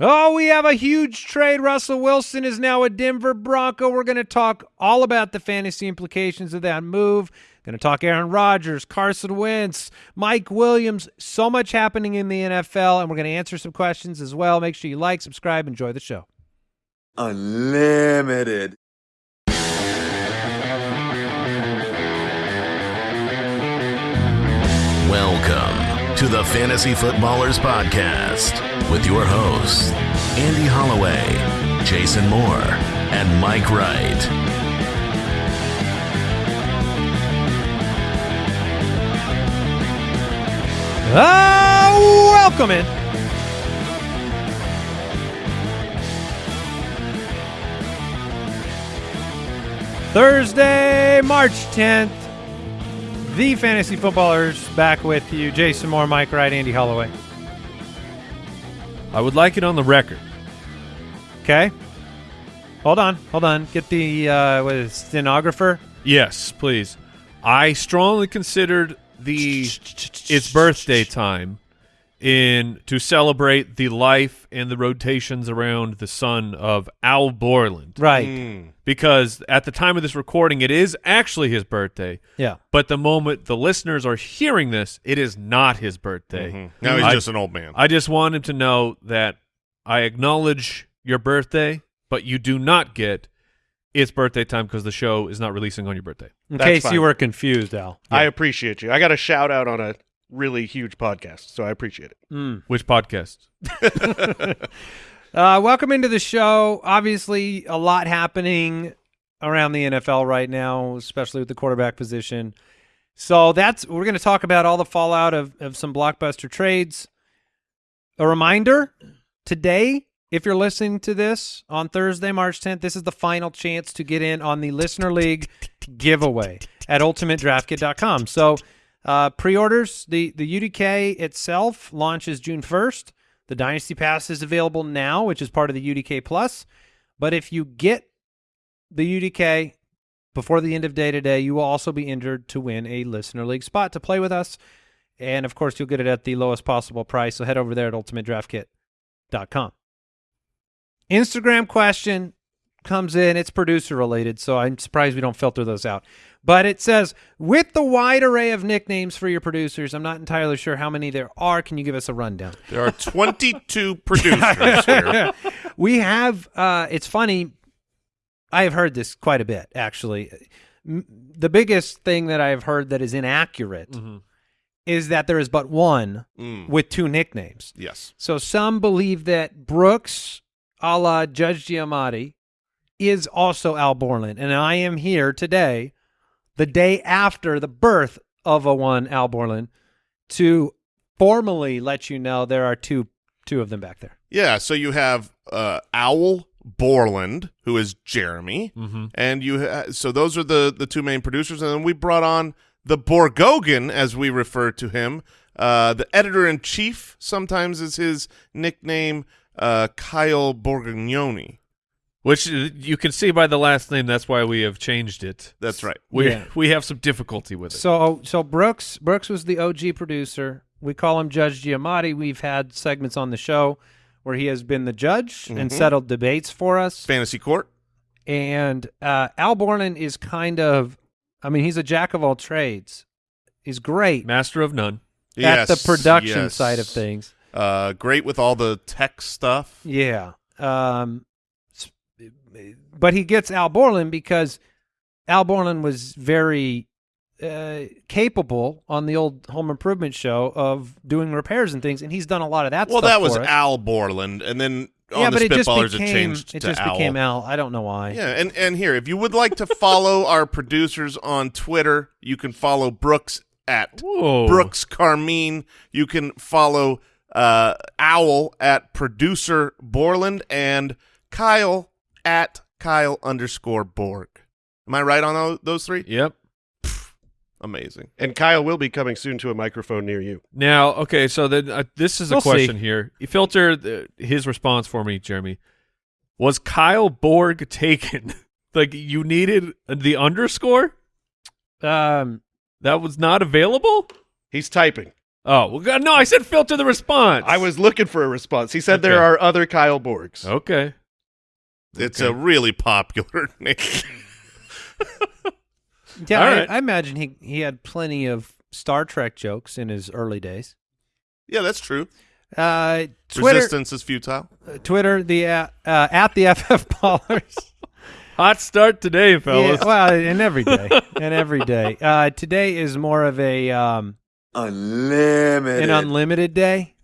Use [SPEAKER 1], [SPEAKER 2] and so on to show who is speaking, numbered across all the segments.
[SPEAKER 1] Oh, we have a huge trade. Russell Wilson is now a Denver Bronco. We're going to talk all about the fantasy implications of that move. Going to talk Aaron Rodgers, Carson Wentz, Mike Williams. So much happening in the NFL, and we're going to answer some questions as well. Make sure you like, subscribe, enjoy the show.
[SPEAKER 2] Unlimited.
[SPEAKER 3] Welcome to the Fantasy Footballers Podcast with your hosts, Andy Holloway, Jason Moore, and Mike Wright.
[SPEAKER 1] Ah, welcome in. Thursday, March 10th. The Fantasy Footballers back with you. Jason Moore, Mike Wright, Andy Holloway.
[SPEAKER 4] I would like it on the record.
[SPEAKER 1] Okay. Hold on, hold on. Get the uh, what is it, stenographer.
[SPEAKER 4] Yes, please. I strongly considered the its birthday time in to celebrate the life and the rotations around the sun of Al Borland.
[SPEAKER 1] Right. Hmm.
[SPEAKER 4] Because at the time of this recording, it is actually his birthday.
[SPEAKER 1] Yeah.
[SPEAKER 4] But the moment the listeners are hearing this, it is not his birthday. Mm-hmm.
[SPEAKER 5] Now he's
[SPEAKER 4] I-
[SPEAKER 5] just an old man.
[SPEAKER 4] I just want him to know that I acknowledge your birthday, but you do not get its birthday time because the show is not releasing on your birthday.
[SPEAKER 1] In
[SPEAKER 5] That's
[SPEAKER 1] case
[SPEAKER 5] fine.
[SPEAKER 1] you were confused, Al.
[SPEAKER 5] I appreciate you. I got a shout out on a really huge podcast, so I appreciate it.
[SPEAKER 1] Mm.
[SPEAKER 4] Which podcast?
[SPEAKER 1] Uh, welcome into the show. Obviously, a lot happening around the NFL right now, especially with the quarterback position. So that's we're going to talk about all the fallout of, of some blockbuster trades. A reminder today, if you're listening to this on Thursday, March 10th, this is the final chance to get in on the Listener League giveaway at ultimatedraftkit.com. So uh, pre-orders, the, the UDK itself launches June 1st. The Dynasty Pass is available now, which is part of the UDK Plus. But if you get the UDK before the end of day today, you will also be entered to win a Listener League spot to play with us. And of course, you'll get it at the lowest possible price. So head over there at ultimatedraftkit.com. Instagram question comes in. It's producer related, so I'm surprised we don't filter those out. But it says, with the wide array of nicknames for your producers, I'm not entirely sure how many there are. Can you give us a rundown?
[SPEAKER 5] There are 22 producers here.
[SPEAKER 1] we have uh it's funny i have heard this quite a bit actually M- the biggest thing that i've heard that is inaccurate is that there is but one
[SPEAKER 5] Mm,
[SPEAKER 1] with two nicknames
[SPEAKER 5] yes.
[SPEAKER 1] so some believe that brooks a la judge giamatti is also al borland and i am here today the day after the birth of a one al borland to formally let you know there are two two of them back there
[SPEAKER 5] Yeah, so you have uh, Owl Borland, who is Jeremy,
[SPEAKER 4] Mm-hmm.
[SPEAKER 5] and you. Ha- so those are the the two main producers, and then we brought on the Borgogan, as we refer to him, uh, the editor in chief. Sometimes is his nickname, uh, Kyle Borgognoni.
[SPEAKER 4] Which uh, you can see by the last name. That's why we have changed it.
[SPEAKER 5] That's right.
[SPEAKER 4] We
[SPEAKER 1] Yeah.
[SPEAKER 4] we have some difficulty with it.
[SPEAKER 1] So so Brooks Brooks was the OG producer. We call him Judge Giamatti. We've had segments on the show where he has been the judge and
[SPEAKER 5] Mhm.
[SPEAKER 1] settled debates for us.
[SPEAKER 5] Fantasy Court.
[SPEAKER 1] And uh, Al Borland is kind of, I mean, he's a jack of all trades. He's great
[SPEAKER 4] Master of none.
[SPEAKER 1] at the production
[SPEAKER 5] yes.
[SPEAKER 1] side of things.
[SPEAKER 5] Uh, great with all the tech stuff.
[SPEAKER 1] Yeah. Um, s- but he gets Al Borland because Al Borland was very uh, capable on the old Home Improvement show of doing repairs and things, and he's done a lot of that.
[SPEAKER 5] Well, that was. Al Borland, and then on
[SPEAKER 1] yeah,
[SPEAKER 5] the
[SPEAKER 1] but it just became
[SPEAKER 5] it changed
[SPEAKER 1] it
[SPEAKER 5] to
[SPEAKER 1] just
[SPEAKER 5] Owl.
[SPEAKER 1] became Al. I don't know why.
[SPEAKER 5] Yeah, and and here, if you would like to follow our producers on Twitter, you can follow Brooks at
[SPEAKER 4] Whoa.
[SPEAKER 5] Brooks Carmine. You can follow uh, Owl at producer Borland and Kyle at Kyle underscore Borg. Am I right on tho- those three?
[SPEAKER 4] Yep.
[SPEAKER 5] Amazing.
[SPEAKER 6] And Kyle will be coming soon to a microphone near you.
[SPEAKER 4] Now, okay, so then uh, this is a
[SPEAKER 1] We'll see.
[SPEAKER 4] question here. You filter the, his response for me, Jeremy. Was Kyle Borg taken? like you needed the underscore
[SPEAKER 1] Um,
[SPEAKER 4] that was not available.
[SPEAKER 6] He's typing.
[SPEAKER 4] Oh, well, God, no, I said filter the response.
[SPEAKER 6] I was looking for a response. He said there are other Kyle Borgs.
[SPEAKER 4] Okay.
[SPEAKER 5] It's
[SPEAKER 4] Okay.
[SPEAKER 5] a really popular name.
[SPEAKER 1] Yeah,
[SPEAKER 4] All
[SPEAKER 1] I,
[SPEAKER 4] right.
[SPEAKER 1] I imagine he he had plenty of Star Trek jokes in his early days.
[SPEAKER 5] yeah, that's true.
[SPEAKER 1] Uh, Twitter,
[SPEAKER 5] Resistance is futile.
[SPEAKER 1] Twitter, the uh, uh, at the FF Ballers.
[SPEAKER 4] Hot start today, fellas.
[SPEAKER 1] Yeah, well, and every day, and every day. Uh, today is more of a um,
[SPEAKER 2] Unlimited.
[SPEAKER 1] an unlimited day.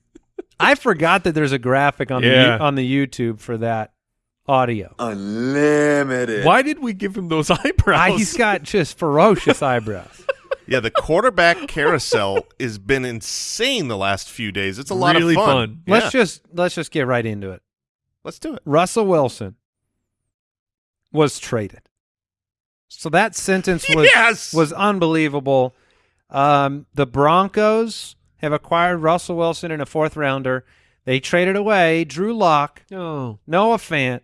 [SPEAKER 1] I forgot that there's a graphic on
[SPEAKER 4] Yeah.
[SPEAKER 1] the on the YouTube for that audio.
[SPEAKER 2] Unlimited.
[SPEAKER 4] Why did we give him those eyebrows?
[SPEAKER 1] I, he's got just ferocious eyebrows.
[SPEAKER 5] Yeah, the quarterback carousel has been insane the last few days. It's a lot
[SPEAKER 4] Really
[SPEAKER 5] of fun.
[SPEAKER 4] fun.
[SPEAKER 1] Let's just let's just get right into it.
[SPEAKER 5] let's do it.
[SPEAKER 1] Russell Wilson was traded. So that sentence was
[SPEAKER 5] Yes!
[SPEAKER 1] was unbelievable. Um, the Broncos have acquired Russell Wilson in a fourth rounder. They traded away Drew Lock,
[SPEAKER 4] Oh.
[SPEAKER 1] Noah Fant,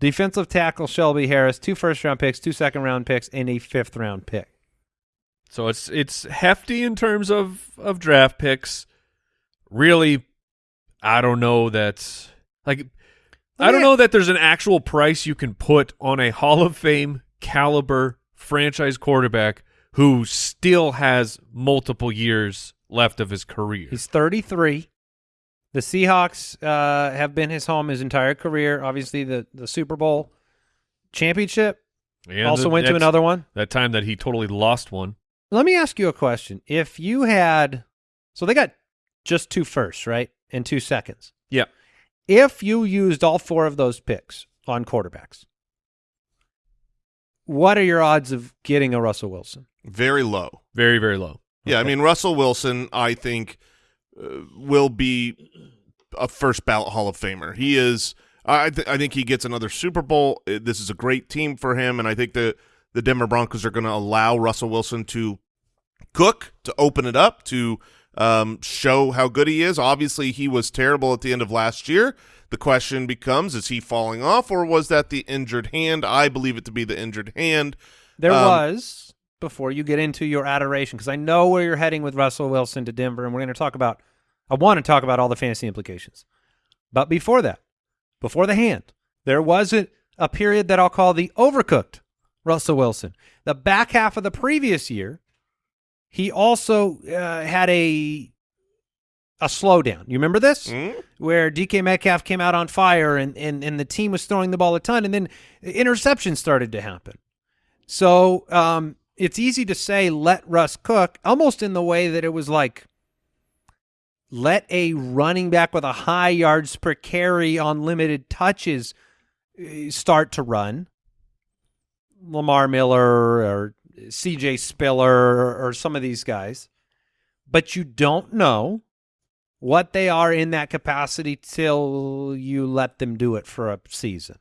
[SPEAKER 1] defensive tackle Shelby Harris, two first round picks, two second round picks, and a fifth round pick.
[SPEAKER 4] So it's it's hefty in terms of of draft picks. Really, I don't know that like I don't know that there's an actual price you can put on a Hall of Fame caliber franchise quarterback who still has multiple years left of his career.
[SPEAKER 1] He's 33. The Seahawks uh, have been his home his entire career. Obviously, the, the Super Bowl championship.
[SPEAKER 4] And
[SPEAKER 1] also
[SPEAKER 4] the-
[SPEAKER 1] went to another one.
[SPEAKER 4] That time that he totally lost one.
[SPEAKER 1] Let me ask you a question. If you had, so they got just two firsts, right? And two seconds.
[SPEAKER 4] Yeah.
[SPEAKER 1] If you used all four of those picks on quarterbacks, what are your odds of getting a Russell Wilson?
[SPEAKER 5] Very low.
[SPEAKER 4] Very, very low.
[SPEAKER 5] Yeah, I mean Russell Wilson, I think, uh, will be a first ballot Hall of Famer. He is. I th- I think he gets another Super Bowl. Uh, This is a great team for him, and I think the the Denver Broncos are going to allow Russell Wilson to cook, to open it up, to um, show how good he is. Obviously, he was terrible at the end of last year. The question becomes: Is he falling off, or was that the injured hand? I believe it to be the injured hand.
[SPEAKER 1] There
[SPEAKER 5] Um,
[SPEAKER 1] was before you get into your adoration because I know where you're heading with Russell Wilson to Denver, and we're going to talk about. I want to talk about all the fantasy implications, but before that, before the hand, there was a, a period that I'll call the overcooked Russell Wilson. The back half of the previous year, he also uh, had a a slowdown. You remember this?
[SPEAKER 5] Hmm?
[SPEAKER 1] where DK Metcalf came out on fire and, and, and the team was throwing the ball a ton, and then interceptions started to happen. So um, it's easy to say let Russ cook, almost in the way that it was like let a running back with a high yards per carry on limited touches uh, start to run. Lamar Miller or CJ Spiller or, or some of these guys. But you don't know what they are in that capacity till you let them do it for a season.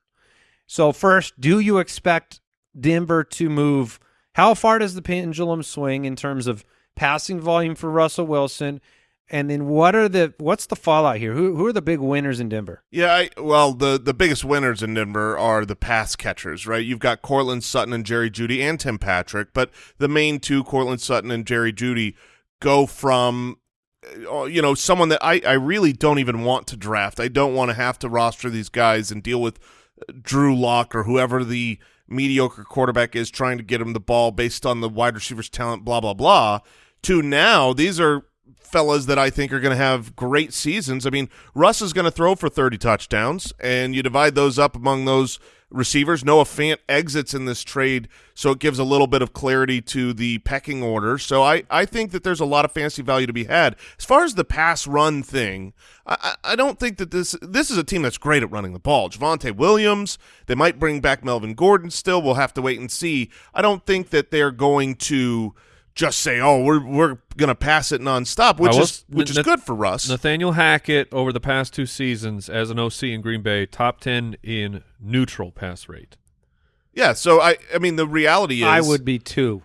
[SPEAKER 1] So first, do you expect Denver to move? How far does the pendulum swing in terms of passing volume for Russell Wilson? And then what are the what's the fallout here? Who who are the big winners in Denver?
[SPEAKER 5] Yeah, I, well, the the biggest winners in Denver are the pass catchers, right? You've got Courtland Sutton and Jerry Jeudy and Tim Patrick, but the main two, Courtland Sutton and Jerry Jeudy, go from uh, you know someone that I I really don't even want to draft. I don't want to have to roster these guys and deal with uh, Drew Lock or whoever the mediocre quarterback is trying to get him the ball based on the wide receivers talent blah blah blah to now these are fellas that I think are going to have great seasons. I mean, Russ is going to throw for 30 touchdowns, and you divide those up among those receivers. Noah Fant exits in this trade, so it gives a little bit of clarity to the pecking order. So I, I think that there's a lot of fantasy value to be had. As far as the pass run thing, I, I I don't think that this this is a team that's great at running the ball. Javonte Williams, they might bring back Melvin Gordon still. We'll have to wait and see. I don't think that they're going to just say, "Oh, we're we're going to pass it nonstop," which
[SPEAKER 4] I
[SPEAKER 5] is
[SPEAKER 4] was-
[SPEAKER 5] which is good for Russ.
[SPEAKER 4] Nathaniel Hackett over the past two seasons as an OC in Green Bay, top ten in neutral pass rate.
[SPEAKER 5] Yeah, so I I mean the reality is
[SPEAKER 1] I would be two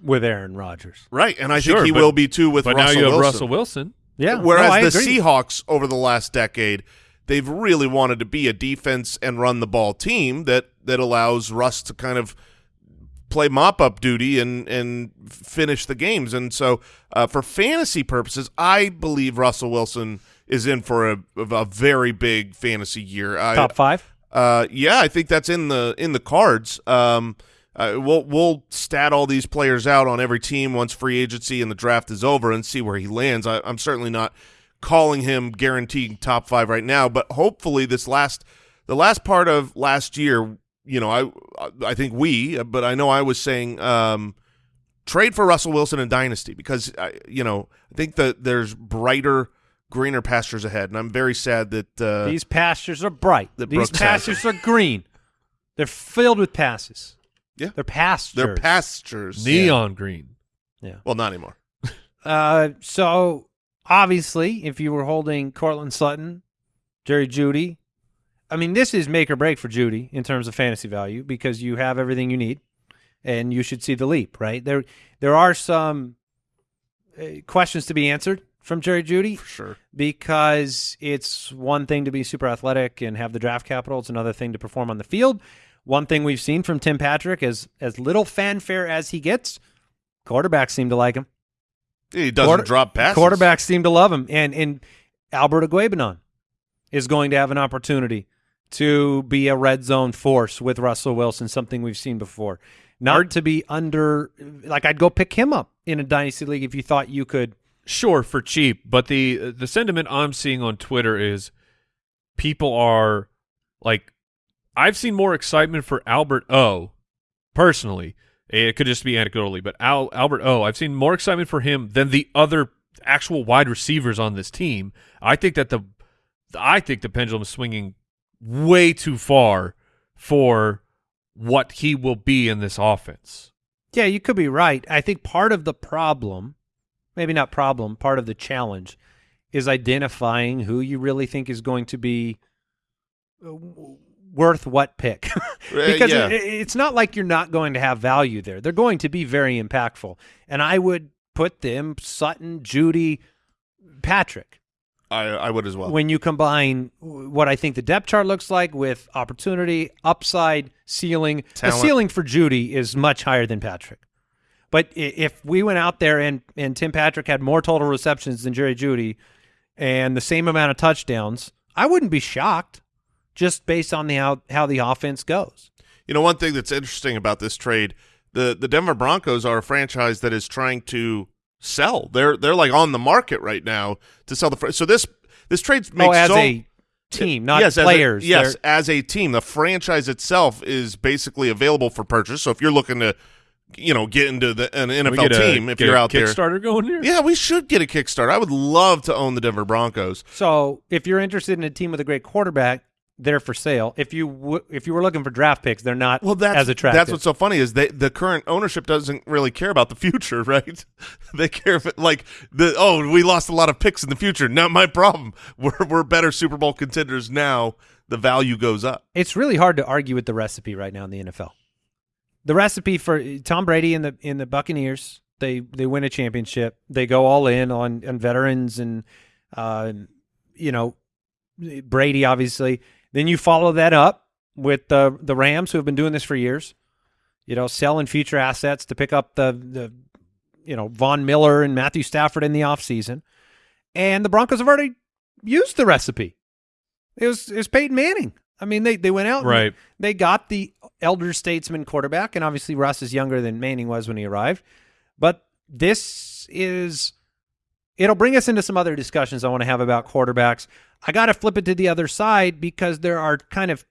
[SPEAKER 1] with Aaron Rodgers.
[SPEAKER 5] right, and I
[SPEAKER 4] Sure,
[SPEAKER 5] think he
[SPEAKER 4] but-
[SPEAKER 5] will be too with
[SPEAKER 4] but
[SPEAKER 5] Russell
[SPEAKER 4] now you have
[SPEAKER 5] Wilson.
[SPEAKER 4] Russell Wilson.
[SPEAKER 1] Yeah.
[SPEAKER 5] Whereas
[SPEAKER 1] no,
[SPEAKER 5] the
[SPEAKER 1] agree.
[SPEAKER 5] Seahawks over the last decade, they've really wanted to be a defense and run the ball team that that allows Russ to kind of play mop up duty and and finish the games. And so, uh, for fantasy purposes, I believe Russell Wilson is in for a, a very big fantasy year. I,
[SPEAKER 1] Top five.
[SPEAKER 5] uh, yeah, I think that's in the in the cards. Um, uh, we'll we'll stat all these players out on every team once free agency and the draft is over and see where he lands. I, I'm certainly not calling him guaranteed top five right now, but hopefully this last the last part of last year, you know, I I think we, but I know I was saying um, trade for Russell Wilson and dynasty because I, you know I think that there's brighter, greener pastures ahead, and I'm very sad that uh,
[SPEAKER 1] These pastures are bright.
[SPEAKER 5] that
[SPEAKER 1] These
[SPEAKER 5] Brooks has.
[SPEAKER 1] pastures are green. They're filled with passes.
[SPEAKER 5] Yeah.
[SPEAKER 1] They're pastures.
[SPEAKER 5] they're pastures.
[SPEAKER 4] Neon green. Yeah.
[SPEAKER 5] Well, not anymore.
[SPEAKER 1] Uh, so obviously, if you were holding Courtland Sutton, Jerry Jeudy, I mean, this is make or break for Jeudy in terms of fantasy value because you have everything you need, and you should see the leap. Right there, there are some uh, questions to be answered from Jerry Jeudy
[SPEAKER 5] For sure.
[SPEAKER 1] because it's one thing to be super athletic and have the draft capital. It's another thing to perform on the field. One thing we've seen from Tim Patrick is as little fanfare as he gets, quarterbacks seem to like him.
[SPEAKER 5] He doesn't
[SPEAKER 1] Quarter-
[SPEAKER 5] drop passes.
[SPEAKER 1] Quarterbacks seem to love him, and and Albert Okwuegbunam is going to have an opportunity to be a red zone force with Russell Wilson, something we've seen before. Not to be under, like I'd go pick him up in a dynasty league if you thought you could.
[SPEAKER 4] Sure, for cheap, but the the sentiment I'm seeing on Twitter is people are like I've seen more excitement for Albert O personally. It could just be anecdotally, but Al, Albert O, I've seen more excitement for him than the other actual wide receivers on this team. I think that the I think the pendulum is swinging way too far for what he will be in this offense.
[SPEAKER 1] Yeah, you could be right. I think part of the problem, maybe not problem, part of the challenge is identifying who you really think is going to be uh, worth what pick. because
[SPEAKER 5] yeah.
[SPEAKER 1] it, it's not like you're not going to have value there. They're going to be very impactful. And I would put them Sutton, Jeudy, Patrick
[SPEAKER 5] I, I would as well.
[SPEAKER 1] when you combine what I think the depth chart looks like with opportunity, upside, ceiling.
[SPEAKER 5] Talent.
[SPEAKER 1] The ceiling for Jeudy is much higher than Patrick. But if we went out there and, and Tim Patrick had more total receptions than Jerry Jeudy and the same amount of touchdowns, I wouldn't be shocked just based on the how, how the offense goes.
[SPEAKER 5] You know, one thing that's interesting about this trade, the the Denver Broncos are a franchise that is trying to sell. They're they're like on the market right now to sell the. Fr- so this this trade oh, makes
[SPEAKER 1] oh, as
[SPEAKER 5] so,
[SPEAKER 1] a team, not
[SPEAKER 5] yes, as a-
[SPEAKER 1] players.
[SPEAKER 5] yes,
[SPEAKER 1] They're-
[SPEAKER 5] as a team, the franchise itself is basically available for purchase. So if you're looking to, you know, get into the an NFL
[SPEAKER 4] get a-
[SPEAKER 5] team, if
[SPEAKER 4] get
[SPEAKER 5] you're
[SPEAKER 4] a
[SPEAKER 5] out there,
[SPEAKER 4] Kickstarter going here.
[SPEAKER 5] yeah, we should get a Kickstarter. I would love to own the Denver Broncos.
[SPEAKER 1] So if you're interested in a team with a great quarterback, they're for sale. If you w- if you were looking for draft picks, they're not
[SPEAKER 5] Well, that's
[SPEAKER 1] as attractive.
[SPEAKER 5] That's what's so funny is they, the current ownership doesn't really care about the future, right? they care if it, like the oh we lost a lot of picks in the future. Not my problem. We're we're better Super Bowl contenders now. The value goes up.
[SPEAKER 1] it's really hard to argue with the recipe right now in the NFL. The recipe for Tom Brady and the in the Buccaneers, they they win a championship. They go all in on on veterans and uh, you know Brady obviously. Then you follow that up with the the Rams who have been doing this for years. You know, selling future assets to pick up the the you know Von Miller and Matthew Stafford in the offseason. And the Broncos have already used the recipe. It was it was Peyton Manning. I mean, they they went out
[SPEAKER 4] Right.
[SPEAKER 1] they got the elder statesman quarterback, and obviously Russ is younger than Manning was when he arrived. But this is it'll bring us into some other discussions I want to have about quarterbacks. I got to flip it to the other side because there are kind of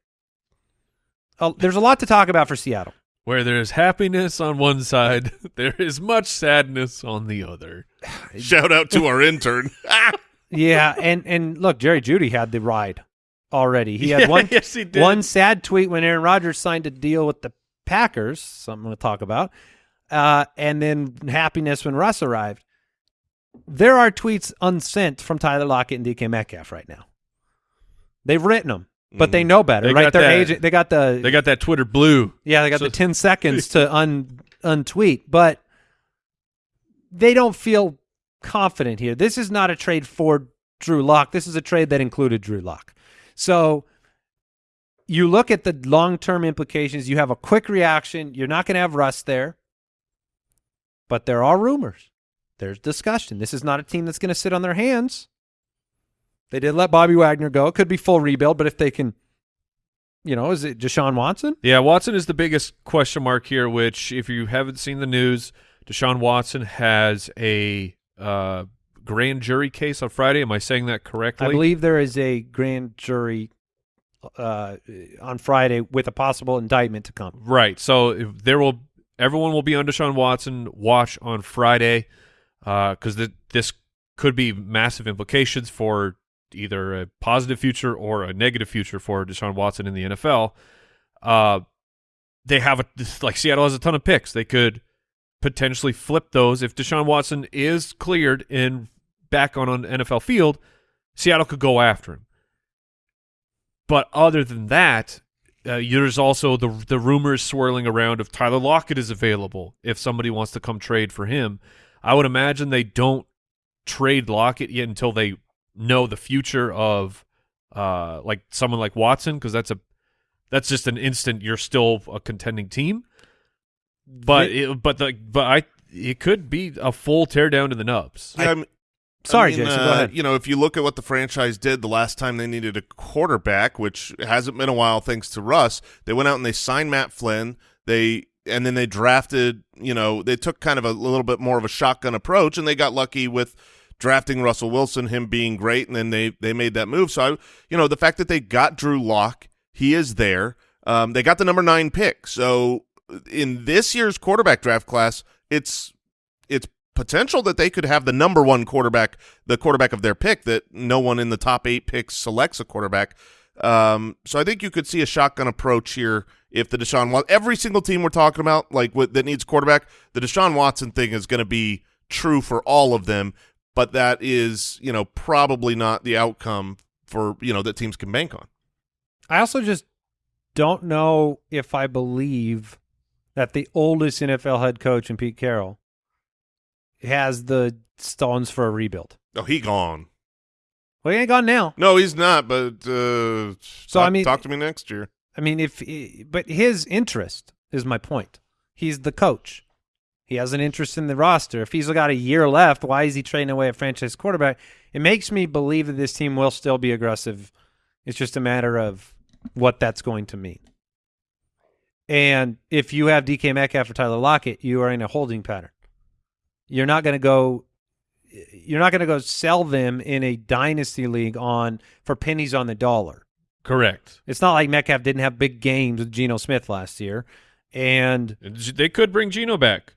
[SPEAKER 1] uh, there's a lot to talk about for Seattle.
[SPEAKER 4] Where there's happiness on one side, there is much sadness on the other.
[SPEAKER 5] Shout out to our intern.
[SPEAKER 1] Yeah, and and look, Jerry Jeudy had the ride already. He had one
[SPEAKER 4] yes, he did.
[SPEAKER 1] one sad tweet when Aaron Rodgers signed a deal with the Packers, something to talk about, uh, and then happiness when Russ arrived. There are tweets unsent from Tyler Lockett and DK Metcalf right now. They've written them, but they mm-hmm. know better,
[SPEAKER 4] They
[SPEAKER 1] right? Their
[SPEAKER 4] that-
[SPEAKER 1] agent, they got the
[SPEAKER 4] They got that Twitter blue.
[SPEAKER 1] yeah, they got
[SPEAKER 4] So-
[SPEAKER 1] the 10 seconds to un untweet, but they don't feel confident here. This is not a trade for Drew Lock. This is a trade that included Drew Lock. So you look at the long term implications. You have a quick reaction. You're not going to have Russ there, but there are rumors. There's discussion. This is not a team that's going to sit on their hands. They did let Bobby Wagner go. It could be full rebuild, but if they can, you know, is it Deshaun Watson?
[SPEAKER 4] Yeah, Watson is the biggest question mark here. Which, if you haven't seen the news, Deshaun Watson has a uh, grand jury case on Friday. Am I saying that correctly?
[SPEAKER 1] I believe there is a grand jury uh, on Friday with a possible indictment to come.
[SPEAKER 4] Right. So if there will everyone will be on Deshaun Watson watch on Friday because th- this could be massive implications for either a positive future or a negative future for Deshaun Watson in the NFL. Uh, they have a like Seattle has a ton of picks. They could potentially flip those if Deshaun Watson is cleared and back on an NFL field. Seattle could go after him. But other than that, uh, there's also the the rumors swirling around if Tyler Lockett is available. If somebody wants to come trade for him, I would imagine they don't trade Lockett yet until they know the future of uh, like someone like Watson because that's a that's just an instant you're still a contending team. But it, but the but I it could be a full teardown to the nubs.
[SPEAKER 5] Yeah, I'm-
[SPEAKER 1] Sorry,
[SPEAKER 5] I mean,
[SPEAKER 1] Jason, go
[SPEAKER 5] uh,
[SPEAKER 1] ahead.
[SPEAKER 5] You know, if you look at what the franchise did the last time they needed a quarterback, which hasn't been a while thanks to Russ, they went out and they signed Matt Flynn. They and then they drafted. You know, they took kind of a little bit more of a shotgun approach, and they got lucky with drafting Russell Wilson, him being great, and then they they made that move. So I, you know, the fact that they got Drew Lock, he is there. Um, they got the number nine pick. So in this year's quarterback draft class, it's it's potential that they could have the number one quarterback, the quarterback of their pick, that no one in the top eight picks selects a quarterback. Um, so I think you could see a shotgun approach here if the Deshaun Watson, every single team we're talking about, like with, that needs quarterback, the Deshaun Watson thing is going to be true for all of them, but that is, you know, probably not the outcome for, you know, that teams can bank on.
[SPEAKER 1] I also just don't know if I believe that the oldest NFL head coach in Pete Carroll has the stones for a rebuild.
[SPEAKER 5] Oh, he gone.
[SPEAKER 1] Well, he ain't gone now.
[SPEAKER 5] No, he's not, but uh,
[SPEAKER 1] So,
[SPEAKER 5] talk,
[SPEAKER 1] I mean-
[SPEAKER 5] talk to me next year.
[SPEAKER 1] I mean, if but his interest is my point. He's the coach. He has an interest in the roster. If he's got a year left, why is he trading away a franchise quarterback? It makes me believe that this team will still be aggressive. It's just a matter of what that's going to mean. And if you have DK Metcalf or Tyler Lockett, you are in a holding pattern. You're not going to go. You're not going to go sell them in a dynasty league on for pennies on the dollar.
[SPEAKER 4] Correct.
[SPEAKER 1] It's not like Metcalf didn't have big games with Geno Smith last year, and
[SPEAKER 4] And They could bring Geno back.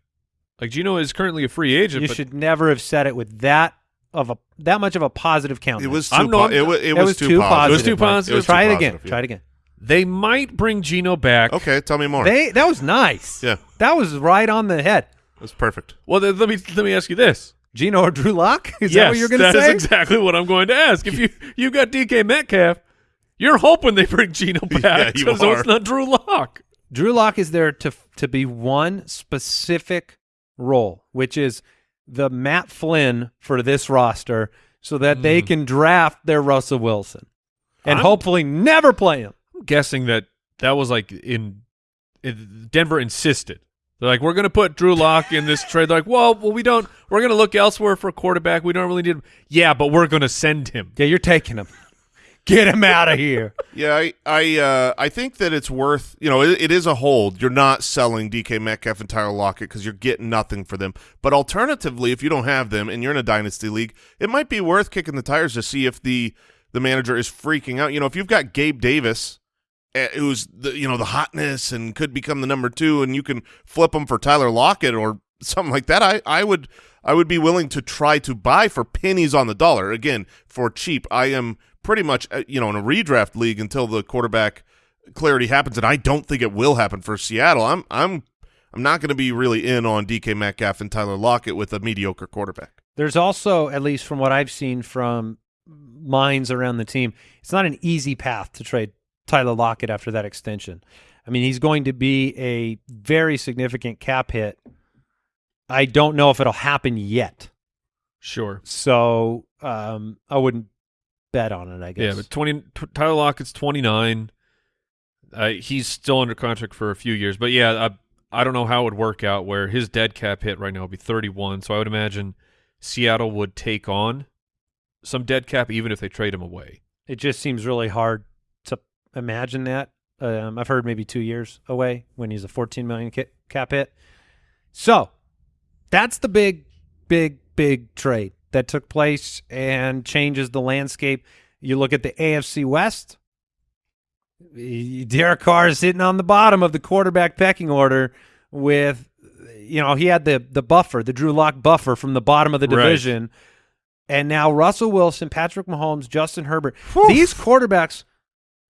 [SPEAKER 4] Like Geno is currently a free agent.
[SPEAKER 1] you
[SPEAKER 4] but
[SPEAKER 1] should never have said it with that of a that much of a positive count.
[SPEAKER 5] It was too.
[SPEAKER 4] I'm
[SPEAKER 5] po-
[SPEAKER 4] not-
[SPEAKER 5] it, was, it
[SPEAKER 1] It
[SPEAKER 5] was
[SPEAKER 1] was
[SPEAKER 5] too
[SPEAKER 1] too
[SPEAKER 5] positive.
[SPEAKER 1] positive.
[SPEAKER 4] It was too positive.
[SPEAKER 5] It was
[SPEAKER 1] Try
[SPEAKER 5] too
[SPEAKER 1] it again.
[SPEAKER 5] positive,
[SPEAKER 1] Try it again.
[SPEAKER 4] They might bring Geno back.
[SPEAKER 5] Okay, tell me more.
[SPEAKER 1] They that was nice.
[SPEAKER 5] Yeah.
[SPEAKER 1] that was right on the head.
[SPEAKER 5] That's perfect.
[SPEAKER 4] Well, then let me let me ask you this.
[SPEAKER 1] Geno or Drew Lock? Is
[SPEAKER 4] yes,
[SPEAKER 1] that what you're going to say?
[SPEAKER 4] that is exactly what I'm going to ask. If you you got DK Metcalf, you're hoping they bring Geno
[SPEAKER 5] Yeah,
[SPEAKER 4] back,
[SPEAKER 5] you
[SPEAKER 4] so it's not Drew Lock.
[SPEAKER 1] Drew Lock is there to to be one specific role, which is the Matt Flynn for this roster, so that they hmm. can draft their Russell Wilson and
[SPEAKER 4] I'm-
[SPEAKER 1] hopefully never play him.
[SPEAKER 4] I'm guessing that that was like in, in Denver insisted. They're like, we're going to put Drew Lock in this trade. They're like, well, well, we don't. We're going to look elsewhere for a quarterback. We don't really need him. Yeah, but we're going to send him.
[SPEAKER 1] Yeah, you're taking him. Get him out of here.
[SPEAKER 5] Yeah, I I uh, I think that it's worth you know it, it is a hold. You're not selling DK Metcalf and Tyler Lockett because you're getting nothing for them. But alternatively, if you don't have them and you're in a dynasty league, it might be worth kicking the tires to see if the the manager is freaking out. You know, if you've got Gabe Davis, eh, who's the you know the hotness and could become the number two, and you can flip him for Tyler Lockett or something like that, I I would I would be willing to try to buy for pennies on the dollar again for cheap. I am pretty much uh, you know in a redraft league until the quarterback clarity happens, and I don't think it will happen for Seattle. I'm I'm I'm not going to be really in on DK Metcalf and Tyler Lockett with a mediocre quarterback.
[SPEAKER 1] There's also, at least from what I've seen from minds around the team, it's not an easy path to trade Tyler Lockett after that extension. I mean, he's going to be a very significant cap hit. I don't know if it'll happen yet.
[SPEAKER 4] Sure.
[SPEAKER 1] So um, I wouldn't bet on it, I guess.
[SPEAKER 4] Yeah, but 20 t- Tyler Lockett's 29. Uh, he's still under contract for a few years, but yeah, I, I don't know how it would work out where his dead cap hit right now would be 31. So I would imagine Seattle would take on some dead cap even if they trade him away.
[SPEAKER 1] It just seems really hard to imagine that. Um, I've heard maybe two years away when he's a 14 million ca- cap hit. So that's the big, big, big trade that took place and changes the landscape. You look at the AFC West. Derek Carr is sitting on the bottom of the quarterback pecking order with, you know, he had the the buffer, the Drew Lock buffer from the bottom of the
[SPEAKER 4] Right.
[SPEAKER 1] division, and now Russell Wilson, Patrick Mahomes, Justin Herbert. These quarterbacks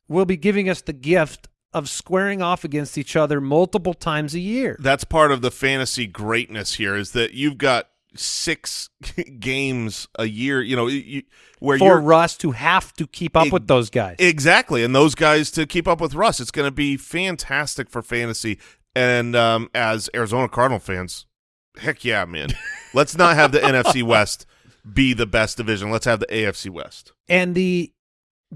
[SPEAKER 1] will be giving us the gift of squaring off against each other multiple times a year.
[SPEAKER 5] That's part of the fantasy greatness here is that you've got six games a year, you know, you, where
[SPEAKER 1] For
[SPEAKER 5] you're
[SPEAKER 1] Russ to have to keep up
[SPEAKER 5] Ex-
[SPEAKER 1] with those guys.
[SPEAKER 5] Exactly, and those guys to keep up with Russ, it's going to be fantastic for fantasy. And um, as Arizona Cardinal fans, heck yeah, man! Let's not have the NFC West be the best division. Let's have the AFC West.
[SPEAKER 1] And the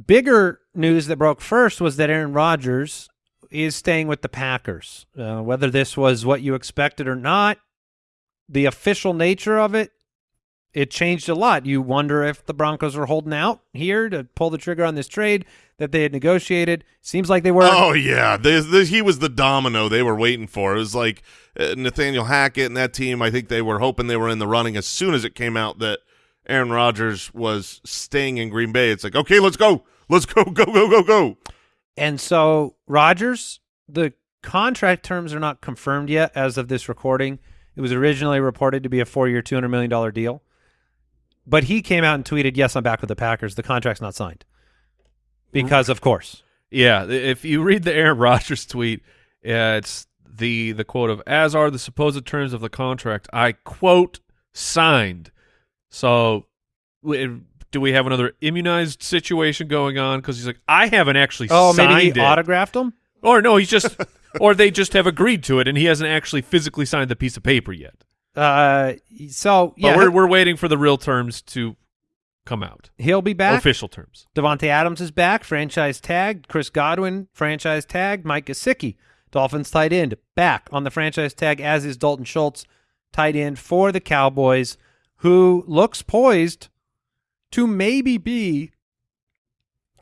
[SPEAKER 1] bigger news that broke first was that Aaron Rodgers is staying with the Packers. Uh, whether this was what you expected or not, the official nature of it, it changed a lot. You wonder if the Broncos were holding out here to pull the trigger on this trade that they had negotiated. Seems like they were.
[SPEAKER 5] Oh yeah, this, this, he was the domino they were waiting for. It was like uh, Nathaniel Hackett and that team. I think they were hoping they were in the running as soon as it came out that Aaron Rodgers was staying in Green Bay. It's like, okay, let's go, let's go, go, go, go, go.
[SPEAKER 1] And so Rodgers, the contract terms are not confirmed yet as of this recording. It was originally reported to be a four-year, two hundred million dollar deal, but he came out and tweeted, "Yes, I'm back with the Packers. The contract's not signed because, of course,
[SPEAKER 4] Yeah, if you read the Aaron Rodgers tweet, uh, it's the the quote of "as are the supposed terms of the contract." I quote signed. So, do we have another immunized situation going on? Because he's like, I haven't actually
[SPEAKER 1] oh,
[SPEAKER 4] signed
[SPEAKER 1] maybe he
[SPEAKER 4] it,
[SPEAKER 1] autographed them.
[SPEAKER 4] Or no, he's just, or they just have agreed to it, and he hasn't actually physically signed the piece of paper yet.
[SPEAKER 1] Uh, so
[SPEAKER 4] But
[SPEAKER 1] yeah,
[SPEAKER 4] we're we're waiting for the real terms to come out,
[SPEAKER 1] he'll be back.
[SPEAKER 4] official terms.
[SPEAKER 1] Davante Adams is back, franchise tagged. Chris Godwin, franchise tagged. Mike Gesicki, Dolphins tight end, back on the franchise tag, as is Dalton Schultz, tight end for the Cowboys, who looks poised to maybe be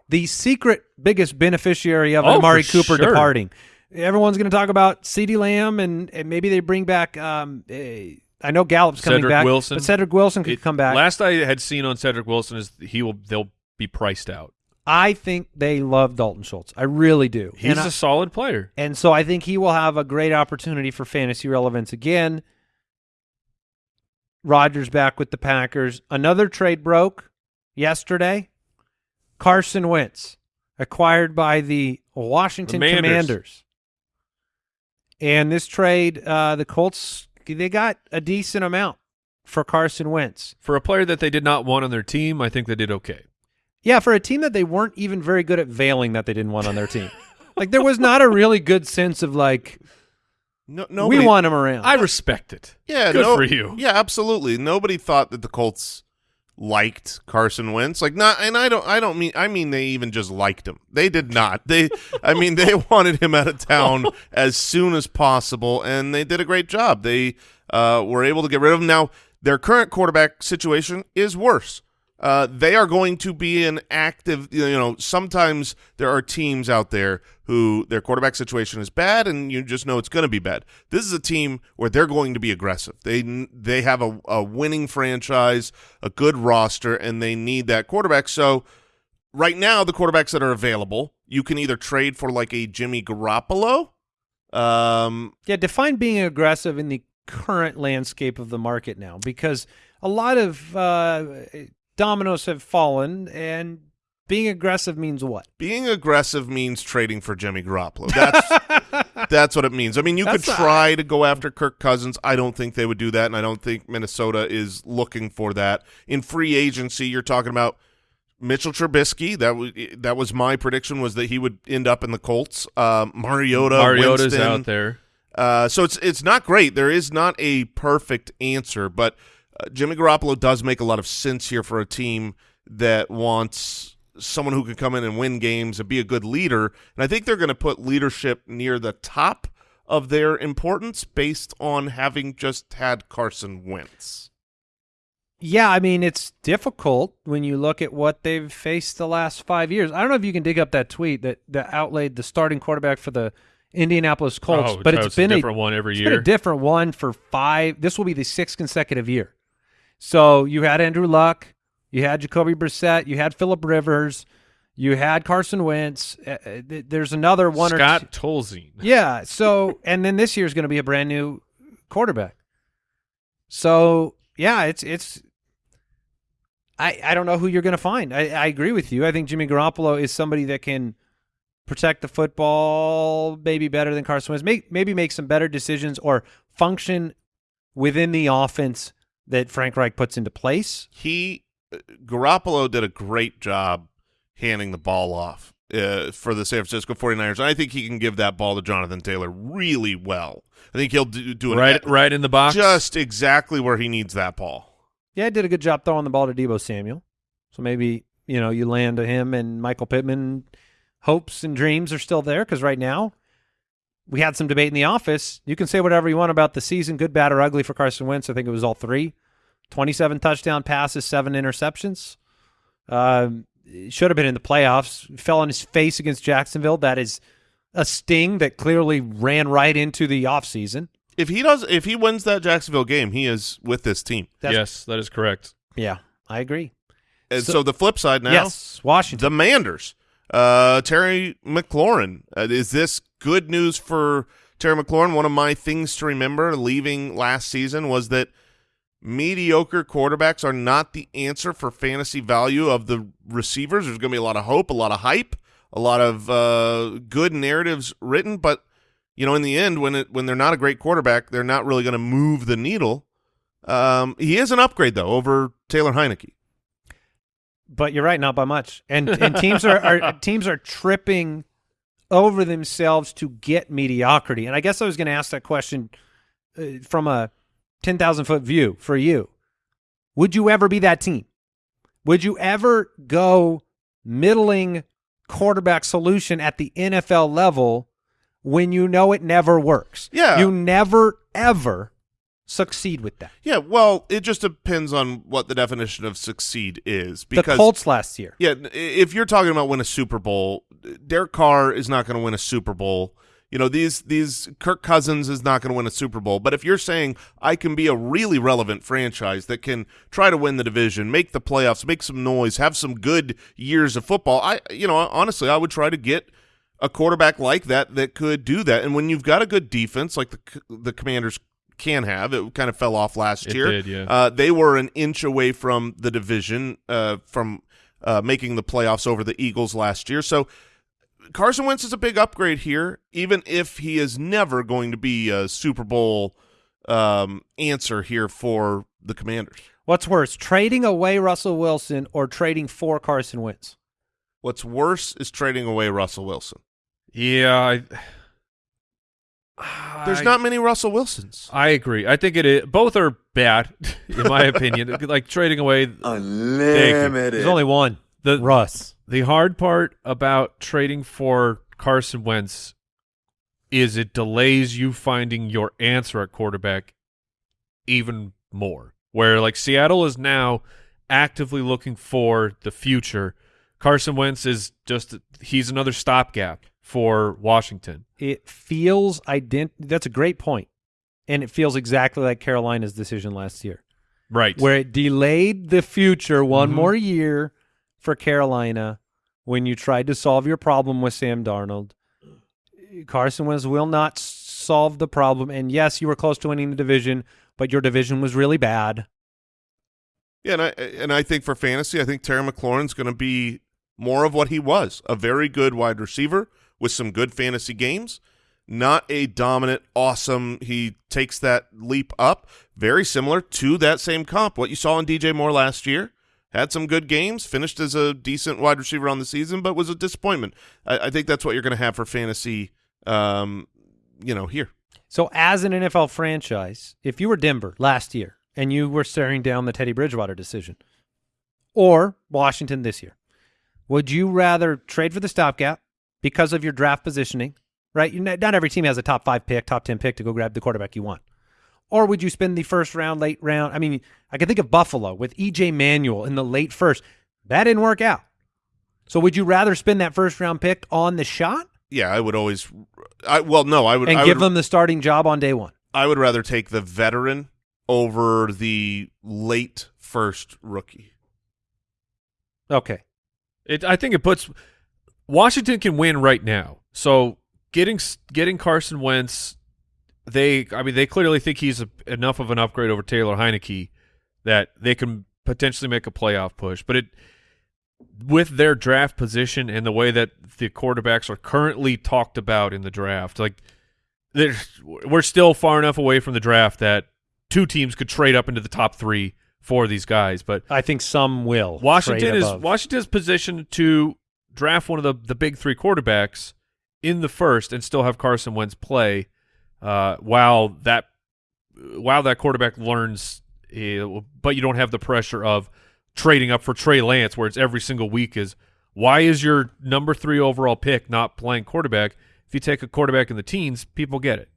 [SPEAKER 1] the secret biggest beneficiary of
[SPEAKER 4] Oh,
[SPEAKER 1] Amari Cooper
[SPEAKER 4] sure.
[SPEAKER 1] departing. Everyone's going to talk about CeeDee Lamb, and, and maybe they bring back. Um, eh, I know Gallup's coming
[SPEAKER 4] Cedric
[SPEAKER 1] back,
[SPEAKER 4] Wilson.
[SPEAKER 1] but Cedric Wilson could
[SPEAKER 4] It-
[SPEAKER 1] come back.
[SPEAKER 4] Last I had seen on Cedric Wilson is he will they'll be priced out.
[SPEAKER 1] I think they love Dalton Schultz. I really do.
[SPEAKER 4] He's
[SPEAKER 1] and
[SPEAKER 4] a
[SPEAKER 1] I-
[SPEAKER 4] solid player.
[SPEAKER 1] And so I think he will have a great opportunity for fantasy relevance again. Rodgers back with the Packers. Another trade broke yesterday. Carson Wentz acquired by the Washington
[SPEAKER 4] Commanders.
[SPEAKER 1] Commanders. And this trade, uh, the Colts, they got a decent amount for Carson Wentz.
[SPEAKER 4] For a player that they did not want on their team, I think they did okay.
[SPEAKER 1] Yeah, for a team that they weren't even very good at veiling that they didn't want on their team. like there was not a really good sense of like
[SPEAKER 5] No, nobody,
[SPEAKER 1] we want him around.
[SPEAKER 4] I respect it.
[SPEAKER 5] Yeah,
[SPEAKER 4] Good
[SPEAKER 5] no-
[SPEAKER 4] for you.
[SPEAKER 5] Yeah, absolutely. Nobody thought that the Colts liked Carson Wentz. Like not and I don't I don't mean I mean they even just liked him. They did not. They I mean they wanted him out of town as soon as possible and they did a great job. They uh, were able to get rid of him. Now, their current quarterback situation is worse. Uh, they are going to be an active, you know, sometimes there are teams out there who their quarterback situation is bad and you just know it's going to be bad. This is a team where they're going to be aggressive. They they have a, a winning franchise, a good roster, and they need that quarterback. So right now, the quarterbacks that are available, you can either trade for like a Jimmy Garoppolo. Um,
[SPEAKER 1] yeah, define being aggressive in the current landscape of the market now because a lot of uh, dominoes have fallen and being aggressive means what?
[SPEAKER 5] being aggressive means trading for Jimmy Garoppolo. That's that's what it means. I mean, you could
[SPEAKER 1] That's-
[SPEAKER 5] try to go after Kirk Cousins. I don't think they would do that, and I don't think Minnesota is looking for that. In free agency, you're talking about Mitchell Trubisky. That was that was my prediction was that he would end up in the Colts. Um, Mariota,
[SPEAKER 4] Mariota's
[SPEAKER 5] Winston.
[SPEAKER 4] out there.
[SPEAKER 5] Uh, so it's it's not great. There is not a perfect answer, but uh, Jimmy Garoppolo does make a lot of sense here for a team that wants someone who can come in and win games and be a good leader. And I think they're going to put leadership near the top of their importance based on having just had Carson Wentz.
[SPEAKER 1] Yeah, I mean it's difficult when you look at what they've faced the last five years. I don't know if you can dig up that tweet that that outlaid the starting quarterback for the Indianapolis Colts,
[SPEAKER 4] Oh,
[SPEAKER 1] but
[SPEAKER 4] so
[SPEAKER 1] it's been
[SPEAKER 4] a
[SPEAKER 1] a
[SPEAKER 4] different one every
[SPEAKER 1] it's
[SPEAKER 4] year.
[SPEAKER 1] been a different one for five. This will be the sixth consecutive year. So you had Andrew Luck, you had Jacoby Brissett, you had Philip Rivers, you had Carson Wentz. Uh, th- there's another one or
[SPEAKER 4] Scott. Tolzien.
[SPEAKER 1] Yeah. So and then this year is going to be a brand new quarterback. So yeah, it's it's. I I don't know who you're going to find. I, I agree with you. I think Jimmy Garoppolo is somebody that can protect the football maybe better than Carson Wentz. Make, maybe make some better decisions or function within the offense that Frank Reich puts into place.
[SPEAKER 5] He uh, Garoppolo did a great job handing the ball off uh, for the San Francisco 49ers. And I think he can give that ball to Jonathan Taylor really well. I think he'll do, do an
[SPEAKER 4] Right, right in the box.
[SPEAKER 5] just exactly where he needs that ball.
[SPEAKER 1] Yeah, he did a good job throwing the ball to Deebo Samuel. So maybe you know you land to him and Michael Pittman. Hopes and dreams are still there because right now we had some debate in the office. You can say whatever you want about the season, good, bad, or ugly for Carson Wentz. I think it was all three. 27 touchdown passes, seven interceptions. Um, should have been in the playoffs. Fell on his face against Jacksonville. That is a sting that clearly ran right into the offseason.
[SPEAKER 5] If he does, if he wins that Jacksonville game, he is with this team.
[SPEAKER 1] That's-
[SPEAKER 4] yes, that is correct.
[SPEAKER 1] Yeah, I agree.
[SPEAKER 5] And
[SPEAKER 1] So-
[SPEAKER 5] so, the flip side now,
[SPEAKER 1] yes, Washington.
[SPEAKER 5] the Manders, uh, Terry McLaurin. Uh, is this good news for Terry McLaurin? One of my things to remember leaving last season was that mediocre quarterbacks are not the answer for fantasy value of the receivers. There's going to be a lot of hope, a lot of hype, a lot of uh, good narratives written, but you know, in the end, when it when they're not a great quarterback, they're not really going to move the needle. Um, he is an upgrade though over Taylor Heinicke.
[SPEAKER 1] But you're right, not by much. And and teams are, are teams are tripping over themselves to get mediocrity. And I guess I was going to ask that question uh, from a ten thousand foot view for you. Would you ever be that team? Would you ever go middling quarterback solution at the NFL level when you know it never works?
[SPEAKER 5] Yeah.
[SPEAKER 1] you never ever succeed with that.
[SPEAKER 5] Yeah, well, it just depends on what the definition of succeed is.
[SPEAKER 1] The
[SPEAKER 5] Because
[SPEAKER 1] Colts last year.
[SPEAKER 5] yeah, if you're talking about win a Super Bowl, Derek Carr is not going to win a Super Bowl. You know, these these Kirk Cousins is not going to win a Super Bowl. But if you're saying I can be a really relevant franchise that can try to win the division, make the playoffs, make some noise, have some good years of football, I you know, honestly, I would try to get a quarterback like that that could do that. And when you've got a good defense like the the Commanders can have, it kind of fell off last
[SPEAKER 4] It
[SPEAKER 5] year.
[SPEAKER 4] did, yeah.
[SPEAKER 5] Uh, they were an inch away from the division, uh, from uh, making the playoffs over the Eagles last year. So Carson Wentz is a big upgrade here, even if he is never going to be a Super Bowl um, answer here for the Commanders.
[SPEAKER 1] What's worse, trading away Russell Wilson or trading for Carson Wentz?
[SPEAKER 5] What's worse is trading away Russell Wilson.
[SPEAKER 4] Yeah, I,
[SPEAKER 5] There's
[SPEAKER 4] I-
[SPEAKER 5] not many Russell Wilsons.
[SPEAKER 4] I agree. I think it is. Both are bad, in my opinion. Like trading away
[SPEAKER 2] Unlimited.
[SPEAKER 1] There's only one.
[SPEAKER 4] the
[SPEAKER 1] Russ.
[SPEAKER 4] the hard part about trading for Carson Wentz is it delays you finding your answer at quarterback even more. Where like Seattle is now actively looking for the future. Carson Wentz is just he's another stopgap for Washington.
[SPEAKER 1] It feels ident. That's a great point, and it feels exactly like Carolina's decision last year,
[SPEAKER 4] Right.
[SPEAKER 1] where it delayed the future one
[SPEAKER 4] Mhm.
[SPEAKER 1] more year for Carolina when you tried to solve your problem with Sam Darnold. Carson Wentz will not solve the problem, and yes, you were close to winning the division, but your division was really bad.
[SPEAKER 5] Yeah, and I and I think for fantasy, I think Terry McLaurin's going to be more of what he was, a very good wide receiver with some good fantasy games. Not a dominant, awesome. He takes that leap up, very similar to that same comp. What you saw in DJ Moore last year, had some good games, finished as a decent wide receiver on the season, but was a disappointment. I, I think that's what you're going to have for fantasy. Um, you know, here.
[SPEAKER 1] So, as an NFL franchise, if you were Denver last year and you were staring down the Teddy Bridgewater decision, or Washington this year, Would you rather trade for the stopgap because of your draft positioning, right? You not every team has a top five pick, top 10 pick to go grab the quarterback you want. Or would you spend the first round, late round? I mean, I can think of Buffalo with EJ Manuel in the late first. That didn't work out. So would you rather spend that first round pick on the shot
[SPEAKER 5] Yeah, I would always. I well, no, I would.
[SPEAKER 1] and
[SPEAKER 5] I
[SPEAKER 1] give
[SPEAKER 5] would,
[SPEAKER 1] them the starting job on day one?
[SPEAKER 5] I would rather take the veteran over the late first rookie.
[SPEAKER 1] Okay.
[SPEAKER 4] It, I think it puts Washington can win right now. So getting getting Carson Wentz, they I mean they clearly think he's a, enough of an upgrade over Taylor Heinicke that they can potentially make a playoff push. But it with their draft position and the way that the quarterbacks are currently talked about in the draft, like there's we're still far enough away from the draft that two teams could trade up into the top three for these guys. But
[SPEAKER 1] I think some will.
[SPEAKER 4] Washington is
[SPEAKER 1] above.
[SPEAKER 4] Washington's positioned to draft one of the the big three quarterbacks in the first and still have Carson Wentz play uh, while that while that quarterback learns, uh, but you don't have the pressure of trading up for Trey Lance, where it's every single week is why is your number three overall pick not playing quarterback? If you take a quarterback in the teens, people get it.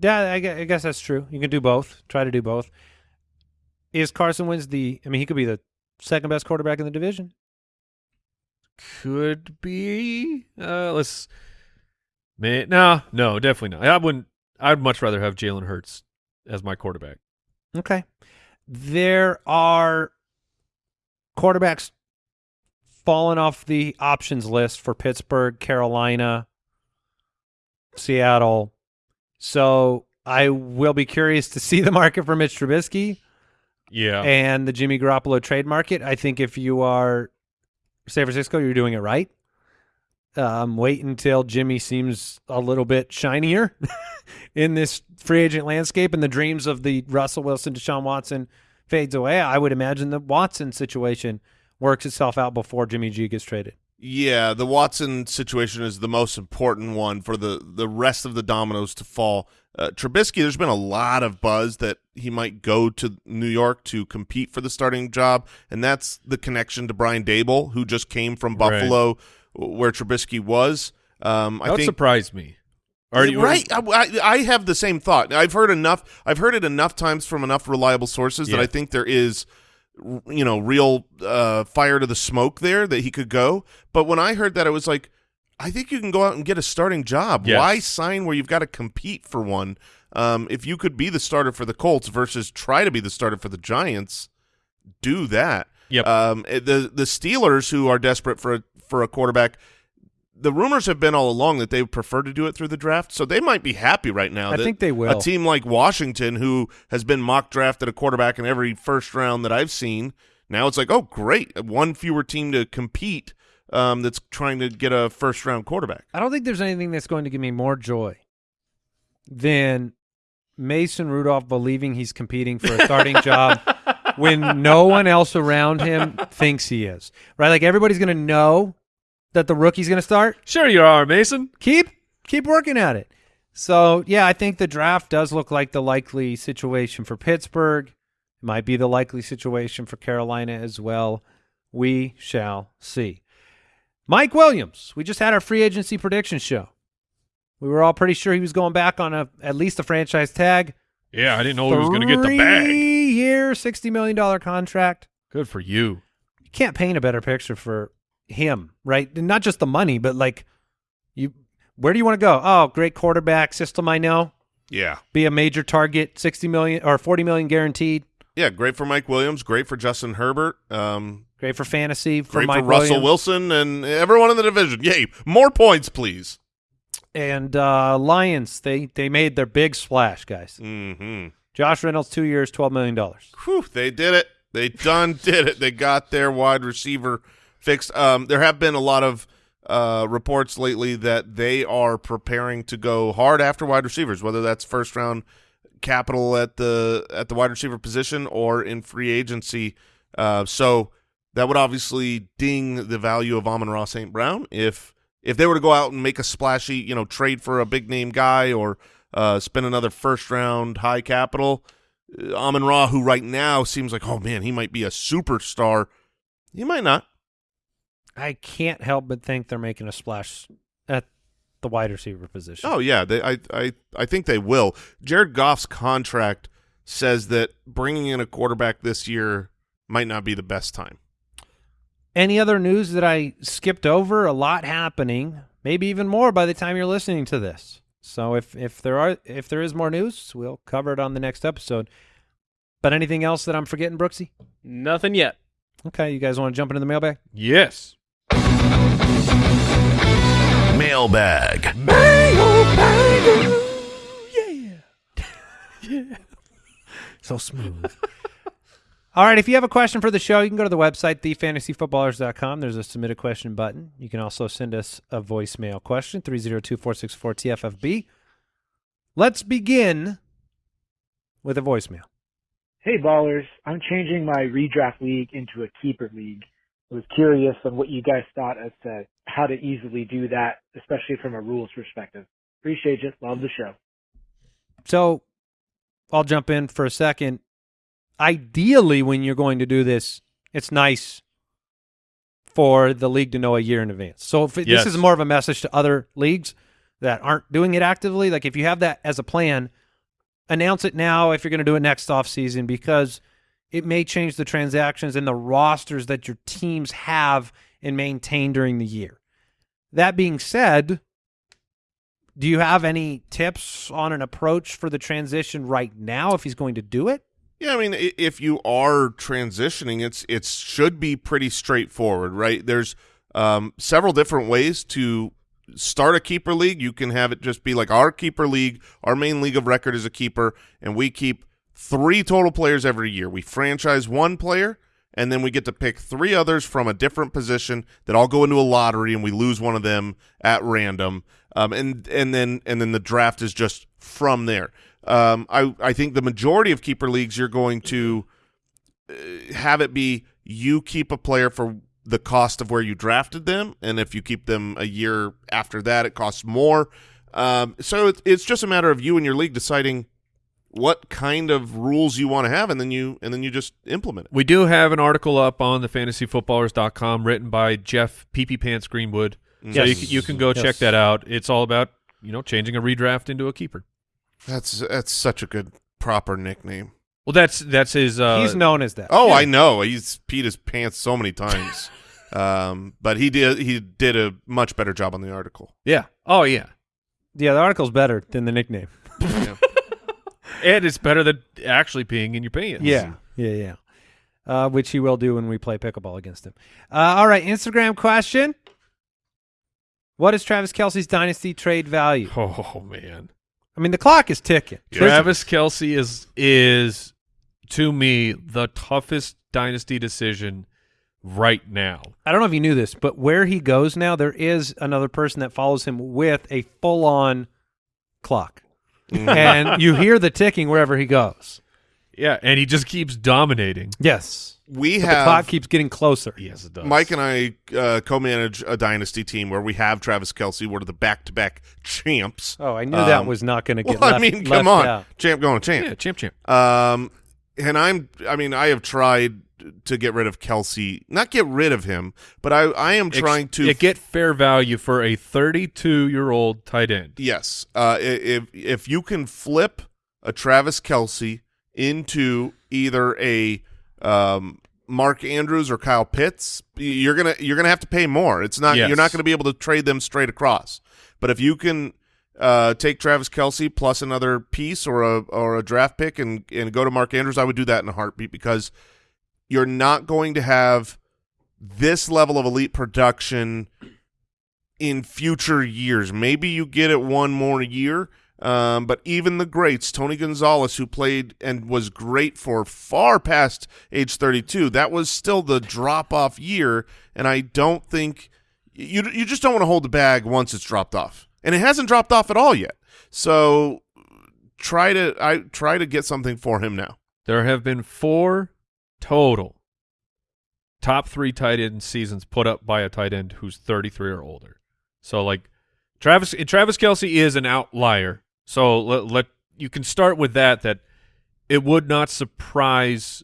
[SPEAKER 1] Yeah, I I guess that's true. You can do both. Try to do both. Is Carson Wentz the? I mean, he could be the second best quarterback in the division.
[SPEAKER 4] Could be. Uh, let's. Man, no, no, definitely not. I wouldn't. I'd much rather have Jalen Hurts as my quarterback.
[SPEAKER 1] Okay. There are quarterbacks falling off the options list for Pittsburgh, Carolina, Seattle. So I will be curious to see the market for Mitch Trubisky
[SPEAKER 4] Yeah,
[SPEAKER 1] and the Jimmy Garoppolo trade market. I think if you are San Francisco, you're doing it right. Um, wait until Jimmy seems a little bit shinier in this free agent landscape, and the dreams of the Russell Wilson, Deshaun Watson fades away. I would imagine the Watson situation works itself out before Jimmy G gets traded.
[SPEAKER 5] Yeah, the Watson situation is the most important one for the the rest of the dominoes to fall. Uh, Trubisky, there's been a lot of buzz that he might go to New York to compete for the starting job, and that's the connection to Brian Daboll, who just came from
[SPEAKER 4] Right.
[SPEAKER 5] Buffalo, where Trubisky was. Um,
[SPEAKER 4] that
[SPEAKER 5] I think
[SPEAKER 4] surprise me. Are you
[SPEAKER 5] right? I, I- I have the same thought. I've heard enough. I've heard it enough times from enough reliable sources that I think there is, you know, real uh, fire to the smoke there that he could go. But when I heard that, I was like, I think you can go out and get a starting job.
[SPEAKER 4] Yes.
[SPEAKER 5] Why sign where you've got to compete for one? Um, if you could be the starter for the Colts versus try to be the starter for the Giants, do that.
[SPEAKER 4] Yep.
[SPEAKER 5] Um, eh, the the Steelers, who are desperate for a, for a quarterback, the rumors have been all along that they prefer to do it through the draft, so they might be happy right now.
[SPEAKER 1] I think they will.
[SPEAKER 5] A team like Washington, who has been mock drafted a quarterback in every first round that I've seen, now it's like, oh, great, one fewer team to compete um, that's trying to get a first round quarterback.
[SPEAKER 1] I don't think there's anything that's going to give me more joy than Mason Rudolph believing he's competing for a starting job when no one else around him thinks he is. Right? Like everybody's going to know that the rookie's going to start.
[SPEAKER 4] Sure, you are, Mason.
[SPEAKER 1] Keep keep working at it. So, yeah, I think the draft does look like the likely situation for Pittsburgh. It might be the likely situation for Carolina as well. We shall see. Mike Williams, we just had our free agency prediction show. We were all pretty sure he was going back on a at least a franchise tag.
[SPEAKER 4] Yeah, I didn't know he was going to get the bag.
[SPEAKER 1] Three year, sixty million dollar contract.
[SPEAKER 4] Good for you.
[SPEAKER 1] You can't paint a better picture for him, right? And not just the money, but like you. Where do you want to go? Oh, great quarterback system. I know.
[SPEAKER 5] Yeah,
[SPEAKER 1] Be a major target, sixty million or forty million guaranteed.
[SPEAKER 5] Yeah, great for Mike Williams, great for Justin Herbert, um,
[SPEAKER 1] Great for fantasy. For
[SPEAKER 5] great
[SPEAKER 1] Mike
[SPEAKER 5] for Russell
[SPEAKER 1] Williams.
[SPEAKER 5] Wilson and everyone in the division. Yay, more points, please.
[SPEAKER 1] and uh, Lions. They they made their big splash, guys.
[SPEAKER 5] Mm-hmm.
[SPEAKER 1] Josh Reynolds, two years, twelve million dollars.
[SPEAKER 5] Whew, they did it. They done did it. They got their wide receiver fixed. Um, there have been a lot of uh, reports lately that they are preparing to go hard after wide receivers, whether that's first round capital at the at the wide receiver position or in free agency. Uh, so that would obviously ding the value of Amon-Ra St. Brown if if they were to go out and make a splashy, you know, trade for a big name guy or uh, spend another first round high capital. Uh, Amon Ra, who right now seems like, oh man, he might be a superstar. He might not.
[SPEAKER 1] I can't help but think they're making a splash at the wide receiver position.
[SPEAKER 5] Oh yeah, they, I I I think they will. Jared Goff's contract says that bringing in a quarterback this year might not be the best time.
[SPEAKER 1] Any other news that I skipped over? A lot happening, maybe even more by the time you're listening to this. So if if there are if there is more news, we'll cover it on the next episode. But anything else that I'm forgetting, Brooksy?
[SPEAKER 6] Nothing yet.
[SPEAKER 1] Okay, you guys want to jump into the mailbag?
[SPEAKER 4] Yes.
[SPEAKER 3] Mailbag. Yeah.
[SPEAKER 1] So smooth. All right, if you have a question for the show, you can go to the website, thefantasyfootballers.com. There's a submit a question button. You can also send us a voicemail question, 302-464-TFFB. Let's begin with a voicemail.
[SPEAKER 7] Hey ballers, I'm changing my redraft league into a keeper league. I was curious on what you guys thought as to how to easily do that, especially from a rules perspective. Appreciate it. Love the show.
[SPEAKER 1] So I'll jump in for a second. Ideally, when you're going to do this, it's nice for the league to know a year in advance. So if it,
[SPEAKER 4] Yes.
[SPEAKER 1] this is more of a message to other leagues that aren't doing it actively, like if you have that as a plan, announce it now if you're going to do it next offseason because it may change the transactions and the rosters that your teams have and maintain during the year. That being said, do you have any tips on an approach for the transition right now if he's going to do it?
[SPEAKER 5] Yeah, I mean, if you are transitioning, it's it should be pretty straightforward, right? There's um, several different ways to start a keeper league. You can have it just be like our keeper league. Our main league of record is a keeper, and we keep three total players every year. We franchise one player, and then we get to pick three others from a different position that all go into a lottery, and we lose one of them at random. Um, and and then and then the draft is just from there. Um, I I think the majority of keeper leagues you're going to uh, have it be you keep a player for the cost of where you drafted them, and if you keep them a year after that, it costs more. Um, so it's it's just a matter of you and your league deciding what kind of rules you want to have, and then you and then you just implement it.
[SPEAKER 4] We do have an article up on the fantasyfootballers.com written by Jeff Peepee Pants Greenwood. So
[SPEAKER 1] Yes.
[SPEAKER 4] you, can- you can go
[SPEAKER 1] Yes.
[SPEAKER 4] check that out. It's all about, you know, changing a redraft into a keeper.
[SPEAKER 5] That's that's such a good proper nickname.
[SPEAKER 4] Well, that's that's his uh
[SPEAKER 1] he's known as that.
[SPEAKER 5] Oh,
[SPEAKER 4] Yeah.
[SPEAKER 5] I know. He's peed his pants so many times. um, but he did he did a much better job on the article.
[SPEAKER 4] Yeah. Oh yeah.
[SPEAKER 1] Yeah, the article's better than the nickname.
[SPEAKER 4] And it's better than actually peeing in your pants.
[SPEAKER 1] Yeah, yeah, yeah. Uh, which he will do when we play pickleball against him. Uh, all right, Instagram question. What is Travis Kelce's dynasty trade value?
[SPEAKER 4] Oh man.
[SPEAKER 1] I mean, the clock is ticking.
[SPEAKER 4] Travis Kelce is is to me the toughest dynasty decision right now.
[SPEAKER 1] I don't know if you knew this, but where he goes now, there is another person that follows him with a full-on clock, and you hear the ticking wherever he goes.
[SPEAKER 4] Yeah, and he just keeps dominating.
[SPEAKER 1] Yes,
[SPEAKER 5] We
[SPEAKER 1] but
[SPEAKER 5] have
[SPEAKER 1] the clock keeps getting closer.
[SPEAKER 4] Yes, it does.
[SPEAKER 5] Mike and I uh, co-manage a dynasty team where we have Travis Kelce. We're the back-to-back champs.
[SPEAKER 1] Oh, I knew that
[SPEAKER 5] Um,
[SPEAKER 1] was not going to
[SPEAKER 5] Well,
[SPEAKER 1] get. left,
[SPEAKER 5] I mean,
[SPEAKER 1] left
[SPEAKER 5] come on,
[SPEAKER 1] out.
[SPEAKER 5] champ going champ.
[SPEAKER 4] Yeah, champ champ.
[SPEAKER 5] Um, and I'm, I mean, I have tried to get rid of Kelce, not get rid of him, but I, I am trying to
[SPEAKER 4] Yeah, get fair value for a 32 year old tight end.
[SPEAKER 5] Yes. Uh, if if you can flip a Travis Kelce into either a um, Mark Andrews or Kyle Pitts, you're gonna you're gonna have to pay more. It's not
[SPEAKER 4] Yes.
[SPEAKER 5] you're not gonna be able to trade them straight across. But if you can uh, take Travis Kelce plus another piece or a or a draft pick and and go to Mark Andrews, I would do that in a heartbeat because you're not going to have this level of elite production in future years. Maybe you get it one more year, um, but even the greats, Tony Gonzalez, who played and was great for far past age 32, that was still the drop off year, and I don't think you you just don't want to hold the bag once it's dropped off, and it hasn't dropped off at all yet. So try to I try to get something for him now.
[SPEAKER 4] There have been four total top three tight end seasons put up by a tight end who's 33 or older. So, like, Travis Travis Kelce is an outlier. So let, let you can start with that. That it would not surprise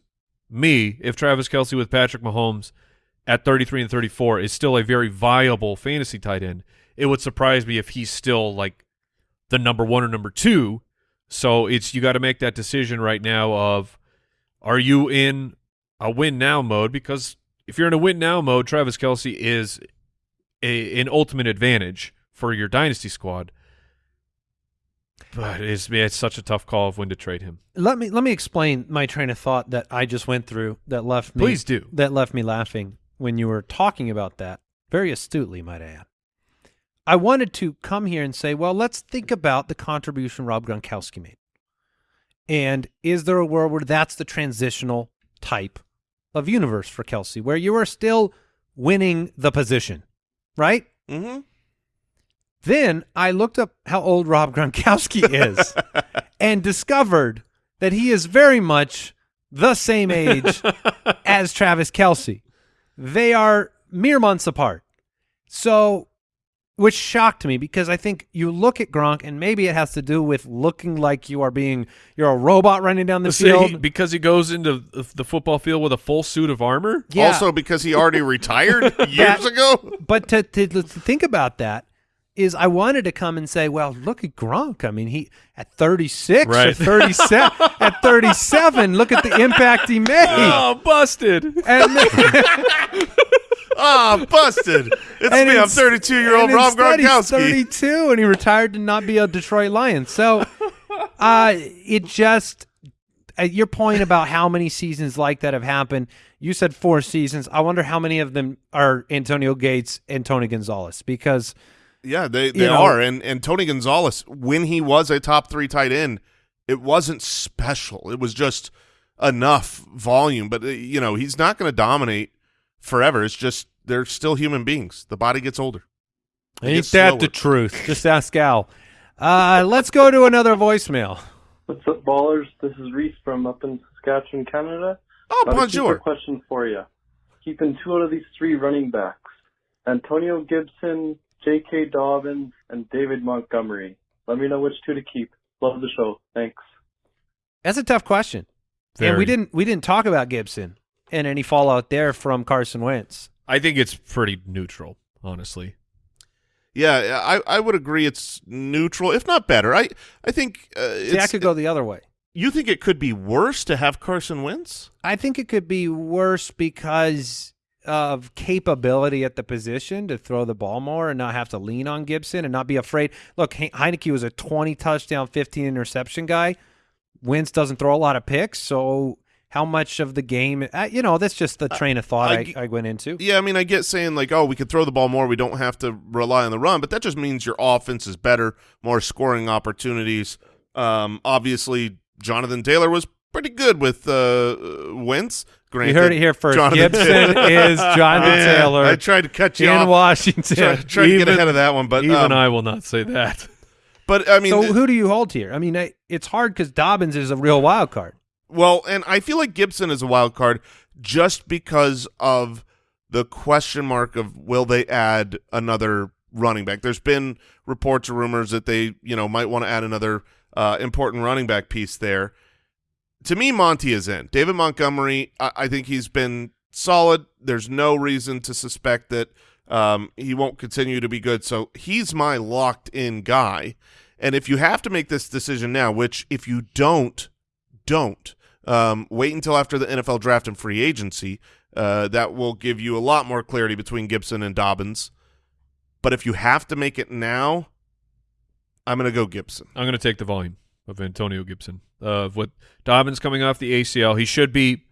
[SPEAKER 4] me if Travis Kelce with Patrick Mahomes at 33 and 34 is still a very viable fantasy tight end. It would surprise me if he's still like the number one or number two. So it's you got to make that decision right now of are you in a win now mode? Because if you're in a win now mode, Travis Kelce is a, an ultimate advantage for your dynasty squad. But it's it's such a tough call of when to trade him.
[SPEAKER 1] Let me let me explain my train of thought that I just went through that left me
[SPEAKER 4] Please do.
[SPEAKER 1] that left me laughing when you were talking about that very astutely, might I add. I wanted to come here and say, well, let's think about the contribution Rob Gronkowski made. And is there a world where that's the transitional type of universe for Kelce, where you are still winning the position, right?
[SPEAKER 5] Mm-hmm.
[SPEAKER 1] Then I looked up how old Rob Gronkowski is and discovered that he is very much the same age as Travis Kelce. They are mere months apart. So, which shocked me because I think you look at Gronk and maybe it has to do with looking like you are being, you're a robot running down the
[SPEAKER 4] See, he-
[SPEAKER 1] field.
[SPEAKER 4] because he goes into the the football field with a full suit of armor.
[SPEAKER 1] Yeah.
[SPEAKER 5] Also, because he already retired years ago.
[SPEAKER 1] but to, to to think about that is I wanted to come and say, well, look at Gronk. I mean, he at 36 or 37 at 37, look at the impact he made.
[SPEAKER 4] Oh, busted!
[SPEAKER 1] And
[SPEAKER 5] Ah, busted. It's
[SPEAKER 1] and
[SPEAKER 5] me. I'm 32 year old Rob Gronkowski.
[SPEAKER 1] 32 and he retired to not be a Detroit Lion. So uh, it just at your point about how many seasons like that have happened. You said four seasons. I wonder how many of them are Antonio Gates and Tony Gonzalez because
[SPEAKER 5] Yeah, they, they
[SPEAKER 1] You know-
[SPEAKER 5] are. And and Tony Gonzalez, when he was a top three tight end, it wasn't special. It was just enough volume. But uh, you know, he's not going to dominate forever. It's just they're still human beings. The body gets older. It
[SPEAKER 1] Ain't
[SPEAKER 5] gets
[SPEAKER 1] that
[SPEAKER 5] slower.
[SPEAKER 1] the truth? Just ask Al. Uh, let's go to another voicemail.
[SPEAKER 8] What's up, ballers? This is Reese from up in Saskatchewan, Canada.
[SPEAKER 5] Oh,
[SPEAKER 8] Got a
[SPEAKER 5] bonjour.
[SPEAKER 8] question for you. Keeping two out of these three running backs: Antonio Gibson, J.K. Dobbins, and David Montgomery. Let me know which two to keep. Love the show. Thanks.
[SPEAKER 1] That's a tough question, and we didn't we didn't talk about Gibson and any fallout there from Carson Wentz.
[SPEAKER 4] I think it's pretty neutral, honestly.
[SPEAKER 5] Yeah, I I would agree. It's neutral, if not better. I I think uh,
[SPEAKER 1] See, I could go the other way.
[SPEAKER 5] You think it could be worse to have Carson Wentz?
[SPEAKER 1] I think it could be worse because of capability at the position to throw the ball more and not have to lean on Gibson and not be afraid. Look, He- Heinicke was a 20 touchdown, 15 interception guy. Wentz doesn't throw a lot of picks, so how much of the game, uh, you know, that's just the train of thought
[SPEAKER 5] I
[SPEAKER 1] went into.
[SPEAKER 5] Yeah, I mean, I get saying like, oh, we could throw the ball more. We don't have to rely on the run, but that just means your offense is better, more scoring opportunities. Um, obviously, Jonathan Taylor was pretty good with uh, Wentz.
[SPEAKER 1] You heard it here first.
[SPEAKER 5] Jonathan
[SPEAKER 1] Gibson is Jonathan Taylor
[SPEAKER 5] I tried to cut you
[SPEAKER 1] in
[SPEAKER 5] off.
[SPEAKER 1] Washington.
[SPEAKER 5] Try, try to get ahead of that one, but
[SPEAKER 4] Even
[SPEAKER 5] um,
[SPEAKER 4] I will not say that.
[SPEAKER 5] But I mean,
[SPEAKER 1] so who do you hold here? I mean, I, it's hard because Dobbins is a real wild card.
[SPEAKER 5] Well, and I feel like Gibson is a wild card just because of the question mark of will they add another running back. There's been reports or rumors that they, you know, might want to add another uh, important running back piece there. To me, Monty is in. David Montgomery, I, I think he's been solid. There's no reason to suspect that um, he won't continue to be good. So he's my locked in guy. And if you have to make this decision now, which if you don't, don't um, wait until after the NFL draft and free agency. Uh, that will give you a lot more clarity between Gibson and Dobbins. But if you have to make it now, I'm going to go Gibson.
[SPEAKER 4] I'm going to take the volume of Antonio Gibson. Uh, of what Dobbins coming off the ACL, he should be,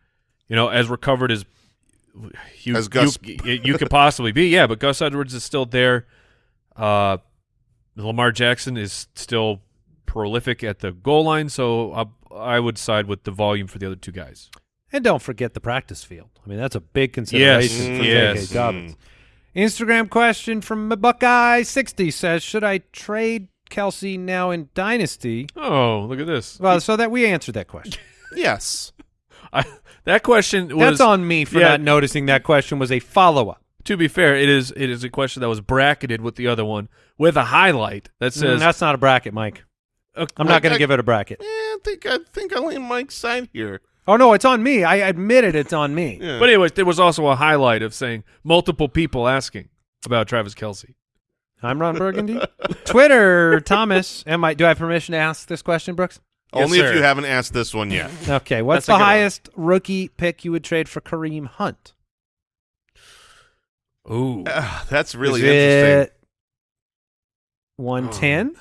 [SPEAKER 4] you know, as recovered as you,
[SPEAKER 5] As Gus-
[SPEAKER 4] you, you could possibly be. Yeah, but Gus Edwards is still there. Uh, Lamar Jackson is still prolific at the goal line, so I, I would side with the volume for the other two guys.
[SPEAKER 1] And don't forget the practice field. I mean, that's a big consideration
[SPEAKER 4] Yes,
[SPEAKER 1] for
[SPEAKER 4] yes.
[SPEAKER 1] J.K. Dobbins. Instagram question from Buckeye60 says, should I trade Kelce now in Dynasty?
[SPEAKER 4] Oh, look at this.
[SPEAKER 1] Well, so that we answered that question.
[SPEAKER 5] Yes.
[SPEAKER 4] I, that question was
[SPEAKER 1] That's on me for
[SPEAKER 4] yeah.
[SPEAKER 1] not noticing that question was a follow-up.
[SPEAKER 4] to be fair, it is it is a question that was bracketed with the other one with a highlight that
[SPEAKER 1] Mm,
[SPEAKER 4] says
[SPEAKER 1] that's not a bracket, Mike.
[SPEAKER 4] Uh,
[SPEAKER 1] I'm not going to give it a bracket.
[SPEAKER 5] Eh, I think I think I lean Mike's side here.
[SPEAKER 1] Oh no, it's on me. I admit it. It's on me.
[SPEAKER 5] Yeah.
[SPEAKER 4] But anyways, there was also a highlight of saying multiple people asking about Travis Kelce.
[SPEAKER 1] I'm Ron Burgundy. Twitter, Thomas. Am I? Do I have permission to ask this question, Brooks?
[SPEAKER 5] Only
[SPEAKER 4] Yes,
[SPEAKER 5] if you haven't asked this one yet.
[SPEAKER 1] Okay. What's
[SPEAKER 4] That's
[SPEAKER 1] the
[SPEAKER 4] good one.
[SPEAKER 1] highest rookie pick you would trade for Kareem Hunt?
[SPEAKER 4] Ooh.
[SPEAKER 5] Ah, that's really
[SPEAKER 1] Is
[SPEAKER 5] interesting.
[SPEAKER 1] it 110?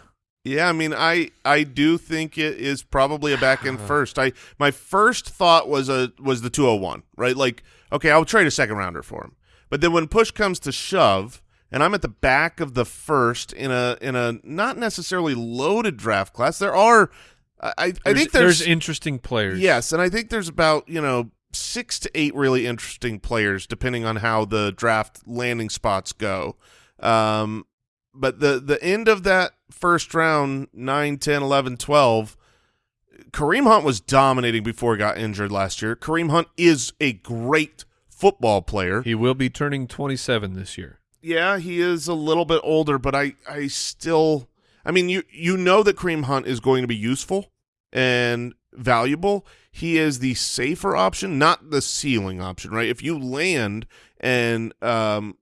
[SPEAKER 5] Yeah, I mean, I I do think it is probably a back end first. I my first thought was a was the 201, right? Like, okay, I'll trade a second rounder for him. But then when push comes to shove, and I'm at the back of the first in a in a not necessarily loaded draft class, there are I I
[SPEAKER 4] There's,
[SPEAKER 5] think there's,
[SPEAKER 4] interesting players.
[SPEAKER 5] Yes, and I think there's about, you know, six to eight really interesting players depending on how the draft landing spots go. Um, but the, the end of that first round, 9, 10, 11, 12, Kareem Hunt was dominating before he got injured last year. Kareem Hunt is a great football player.
[SPEAKER 4] He will be turning 27 this year.
[SPEAKER 5] Yeah, he is a little bit older, but I, I still, I mean, you you know that Kareem Hunt is going to be useful and valuable. He is the safer option, not the ceiling option, right? If you land and um,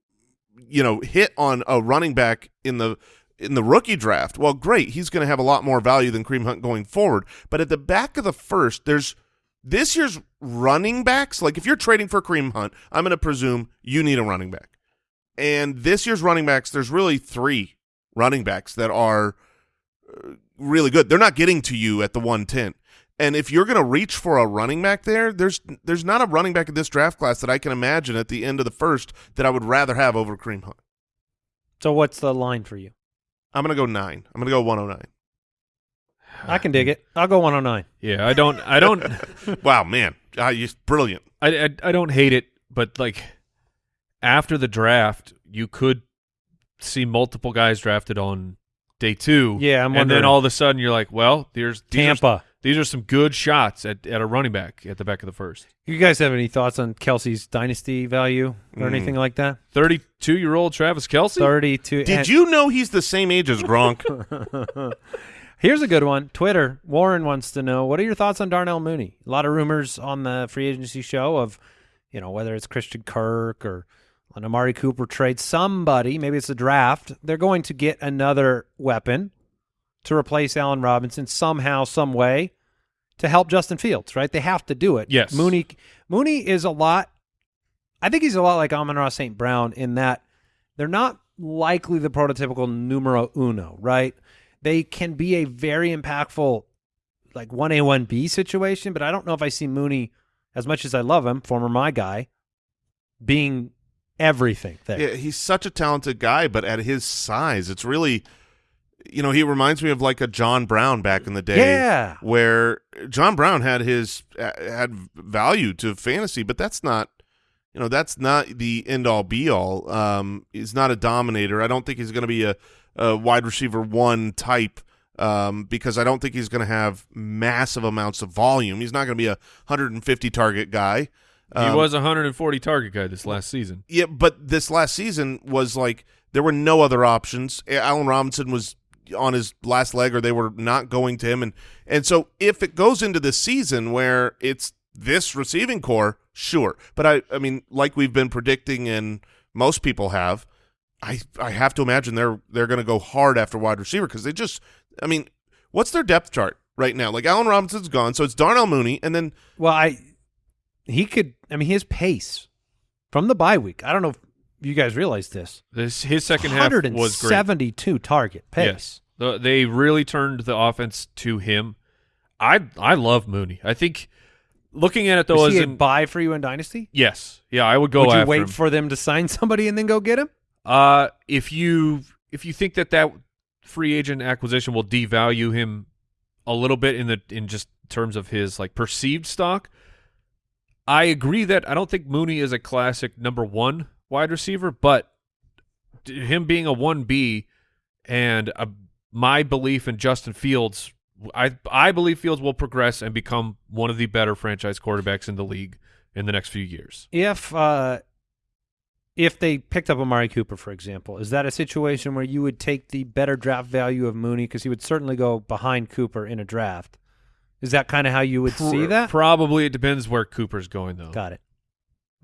[SPEAKER 5] you know, hit on a running back in the in the rookie draft, well, great, he's going to have a lot more value than Kareem Hunt going forward. But at the back of the first, there's this year's running backs. Like if you're trading for Kareem Hunt, I'm going to presume you need a running back. And this year's running backs, there's really three running backs that are uh, really good. They're not getting to you at the 110. And if you're going to reach for a running back there, there's there's not a running back in this draft class that I can imagine at the end of the first that I would rather have over Kareem Hunt.
[SPEAKER 1] So what's the line for you?
[SPEAKER 5] I'm going to go 9. I'm going to go 109.
[SPEAKER 1] I can dig it. I'll go 109.
[SPEAKER 4] Yeah, I don't I don't
[SPEAKER 5] wow, man. Ah, you're brilliant.
[SPEAKER 4] I, I I don't hate it, but like after the draft, you could see multiple guys drafted on day 2.
[SPEAKER 1] Yeah, I'm
[SPEAKER 4] and
[SPEAKER 1] wondering.
[SPEAKER 4] then all of a sudden you're like, well, there's these are-
[SPEAKER 1] Tampa.
[SPEAKER 4] These are some good shots at, at a running back at the back of the first.
[SPEAKER 1] You guys have any thoughts on Kelce's dynasty value or
[SPEAKER 5] Mm.
[SPEAKER 1] anything like that?
[SPEAKER 4] 32 year old Travis Kelce.
[SPEAKER 1] 32.
[SPEAKER 5] Did you know he's the same age as Gronk?
[SPEAKER 1] Here's a good one. Twitter. Warren wants to know what are your thoughts on Darnell Mooney? A lot of rumors on the free agency show of, you know, whether it's Christian Kirk or an Amari Cooper trade. Somebody, maybe it's a draft. They're going to get another weapon to replace Allen Robinson somehow, some way, to help Justin Fields. Right? They have to do it.
[SPEAKER 4] Yes.
[SPEAKER 1] Mooney. Mooney is a lot. I think he's a lot like Amon-Ra St. Brown in that they're not likely the prototypical numero uno, right? They can be a very impactful, like 1A, 1B situation, but I don't know if I see Mooney, as much as I love him, former my guy, being everything there.
[SPEAKER 5] Yeah, he's such a talented guy, but at his size, it's really, you know, he reminds me of like a John Brown back in the day.
[SPEAKER 1] Yeah.
[SPEAKER 5] where John Brown had his uh, had value to fantasy, but that's not, you know, that's not the end all be all. Um, he's not a dominator. I don't think he's going to be a, a wide receiver one type. Um, because I don't think he's going to have massive amounts of volume. He's not going to be a 150 target guy.
[SPEAKER 4] He
[SPEAKER 5] Um,
[SPEAKER 4] was a 140 target guy this last season.
[SPEAKER 5] yeah, but this last season was like there were no other options. Allen Robinson was on his last leg, or they were not going to him, and and so if it goes into the season where it's this receiving corps, sure. But I, I mean, like we've been predicting, and most people have, I I have to imagine they're they're going to go hard after wide receiver because they just, I mean, what's their depth chart right now? Like Allen Robinson's gone, so it's Darnell Mooney, and then
[SPEAKER 1] Well, I he could. I mean, his pace from the bye week. I don't know you guys realize this.
[SPEAKER 4] This his second half was great.
[SPEAKER 1] 172 target pace.
[SPEAKER 4] Yes, the, they really turned the offense to him. I I love Mooney. I think looking at it though,
[SPEAKER 1] Is
[SPEAKER 4] as
[SPEAKER 1] he a
[SPEAKER 4] in,
[SPEAKER 1] buy for you in dynasty?
[SPEAKER 4] yes, yeah, I would go
[SPEAKER 1] Would you wait
[SPEAKER 4] him.
[SPEAKER 1] for them to sign somebody and then go get him?
[SPEAKER 4] Uh, if you if you think that that free agent acquisition will devalue him a little bit in the in just terms of his like perceived stock, I agree that I don't think Mooney is a classic number one wide receiver, but him being a one B and a, my belief in Justin Fields, I I believe Fields will progress and become one of the better franchise quarterbacks in the league in the next few years.
[SPEAKER 1] If uh, if they picked up Amari Cooper, for example, is that a situation where you would take the better draft value of Mooney because he would certainly go behind Cooper in a draft? Is that kind of how you would see that?
[SPEAKER 4] Probably it depends where Cooper's going though.
[SPEAKER 1] Got it.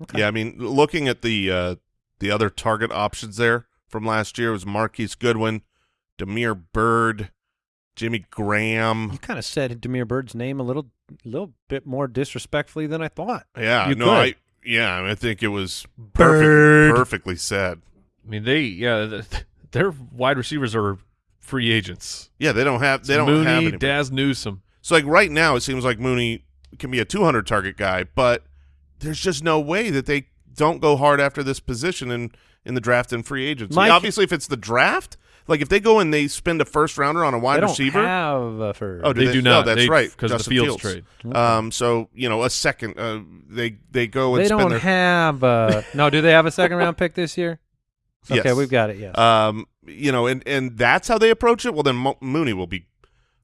[SPEAKER 1] Okay.
[SPEAKER 5] Yeah, I mean, looking at the uh, the other target options there from last year was Marquise Goodwin, Damiere Byrd, Jimmy Graham.
[SPEAKER 1] You kind of said Damiere Byrd's name a little, little bit more disrespectfully than I thought.
[SPEAKER 5] Yeah,
[SPEAKER 1] You
[SPEAKER 5] no,
[SPEAKER 1] could.
[SPEAKER 5] I yeah, I, mean, I think it was
[SPEAKER 1] Byrd.
[SPEAKER 5] perfect, perfectly said.
[SPEAKER 4] I mean, they yeah, th- their wide receivers are free agents.
[SPEAKER 5] Yeah, they don't have they don't
[SPEAKER 4] Mooney,
[SPEAKER 5] have anybody.
[SPEAKER 4] Dazz Newsome.
[SPEAKER 5] So like right now, it seems like Mooney can be a 200 target guy, but there's just no way that they don't go hard after this position in in the draft and free agency.
[SPEAKER 1] Mike-
[SPEAKER 5] Obviously, if it's the draft, like if they go and they spend a first rounder on a wide
[SPEAKER 1] they don't
[SPEAKER 5] receiver,
[SPEAKER 1] have a first.
[SPEAKER 5] Oh, do
[SPEAKER 4] They,
[SPEAKER 5] they?
[SPEAKER 4] do
[SPEAKER 5] No,
[SPEAKER 4] not.
[SPEAKER 5] that's
[SPEAKER 4] They-
[SPEAKER 5] right,
[SPEAKER 4] because the
[SPEAKER 5] Justin
[SPEAKER 4] Fields,
[SPEAKER 5] Fields.
[SPEAKER 4] trade.
[SPEAKER 5] um, so you know, a second, uh, they they go and
[SPEAKER 1] they
[SPEAKER 5] spend
[SPEAKER 1] don't
[SPEAKER 5] their
[SPEAKER 1] have. A, no, do they have a second round pick this year? Okay,
[SPEAKER 5] Yes.
[SPEAKER 1] we've got it. Yes.
[SPEAKER 5] um, you know, and and that's how they approach it. Well, then Mo- Mooney will be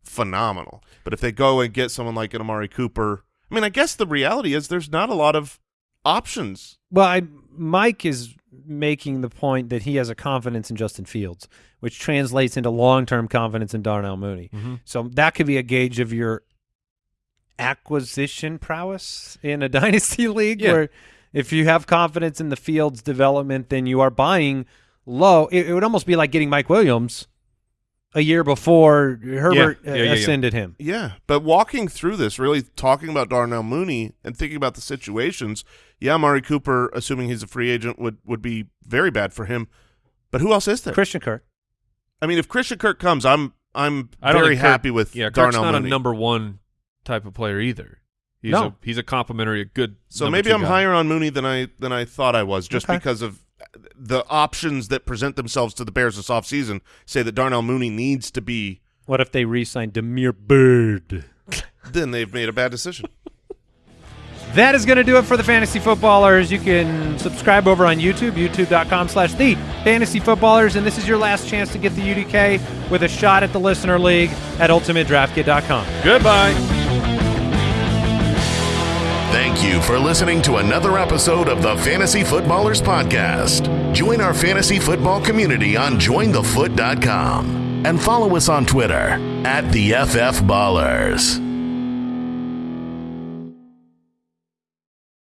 [SPEAKER 5] phenomenal. But if they go and get someone like an Amari Cooper, I mean, I guess the reality is there's not a lot of options.
[SPEAKER 1] Well, I, Mike is making the point that he has a confidence in Justin Fields, which translates into long-term confidence in Darnell Mooney.
[SPEAKER 4] Mhm.
[SPEAKER 1] So that could be a gauge of your acquisition prowess in a dynasty league,
[SPEAKER 4] Yeah.
[SPEAKER 1] where if you have confidence in the Fields development, then you are buying low. It, it would almost be like getting Mike Williams a year before Herbert
[SPEAKER 4] Yeah,
[SPEAKER 1] uh,
[SPEAKER 4] yeah, yeah, yeah.
[SPEAKER 1] ascended him.
[SPEAKER 5] Yeah, but walking through this, really talking about Darnell Mooney and thinking about the situations, yeah, Amari Cooper, assuming he's a free agent, would would be very bad for him. But who else is there?
[SPEAKER 1] Christian Kirk.
[SPEAKER 5] I mean, if Christian Kirk comes, I'm I'm
[SPEAKER 4] I don't
[SPEAKER 5] very
[SPEAKER 4] think Kirk-
[SPEAKER 5] happy with
[SPEAKER 4] yeah. Kirk's not
[SPEAKER 5] Mooney.
[SPEAKER 4] a number one type of player either. He's
[SPEAKER 1] No.
[SPEAKER 4] a he's a complementary, a good.
[SPEAKER 5] So maybe I'm
[SPEAKER 4] guy.
[SPEAKER 5] higher on Mooney than I than I thought I was, just
[SPEAKER 1] Okay.
[SPEAKER 5] because of the options that present themselves to the Bears this offseason say that Darnell Mooney needs to be.
[SPEAKER 1] What if they re-signed Damiere Byrd?
[SPEAKER 5] Then they've made a bad decision.
[SPEAKER 1] That is going to do it for the Fantasy Footballers. You can subscribe over on YouTube, youtube.com slash the Fantasy Footballers. And this is your last chance to get the UDK with a shot at the Listener League at UltimateDraftKit.com.
[SPEAKER 4] Goodbye.
[SPEAKER 3] Thank you for listening to another episode of the Fantasy Footballers Podcast. Join our fantasy football community on jointhefoot.com and follow us on Twitter at the FF Ballers.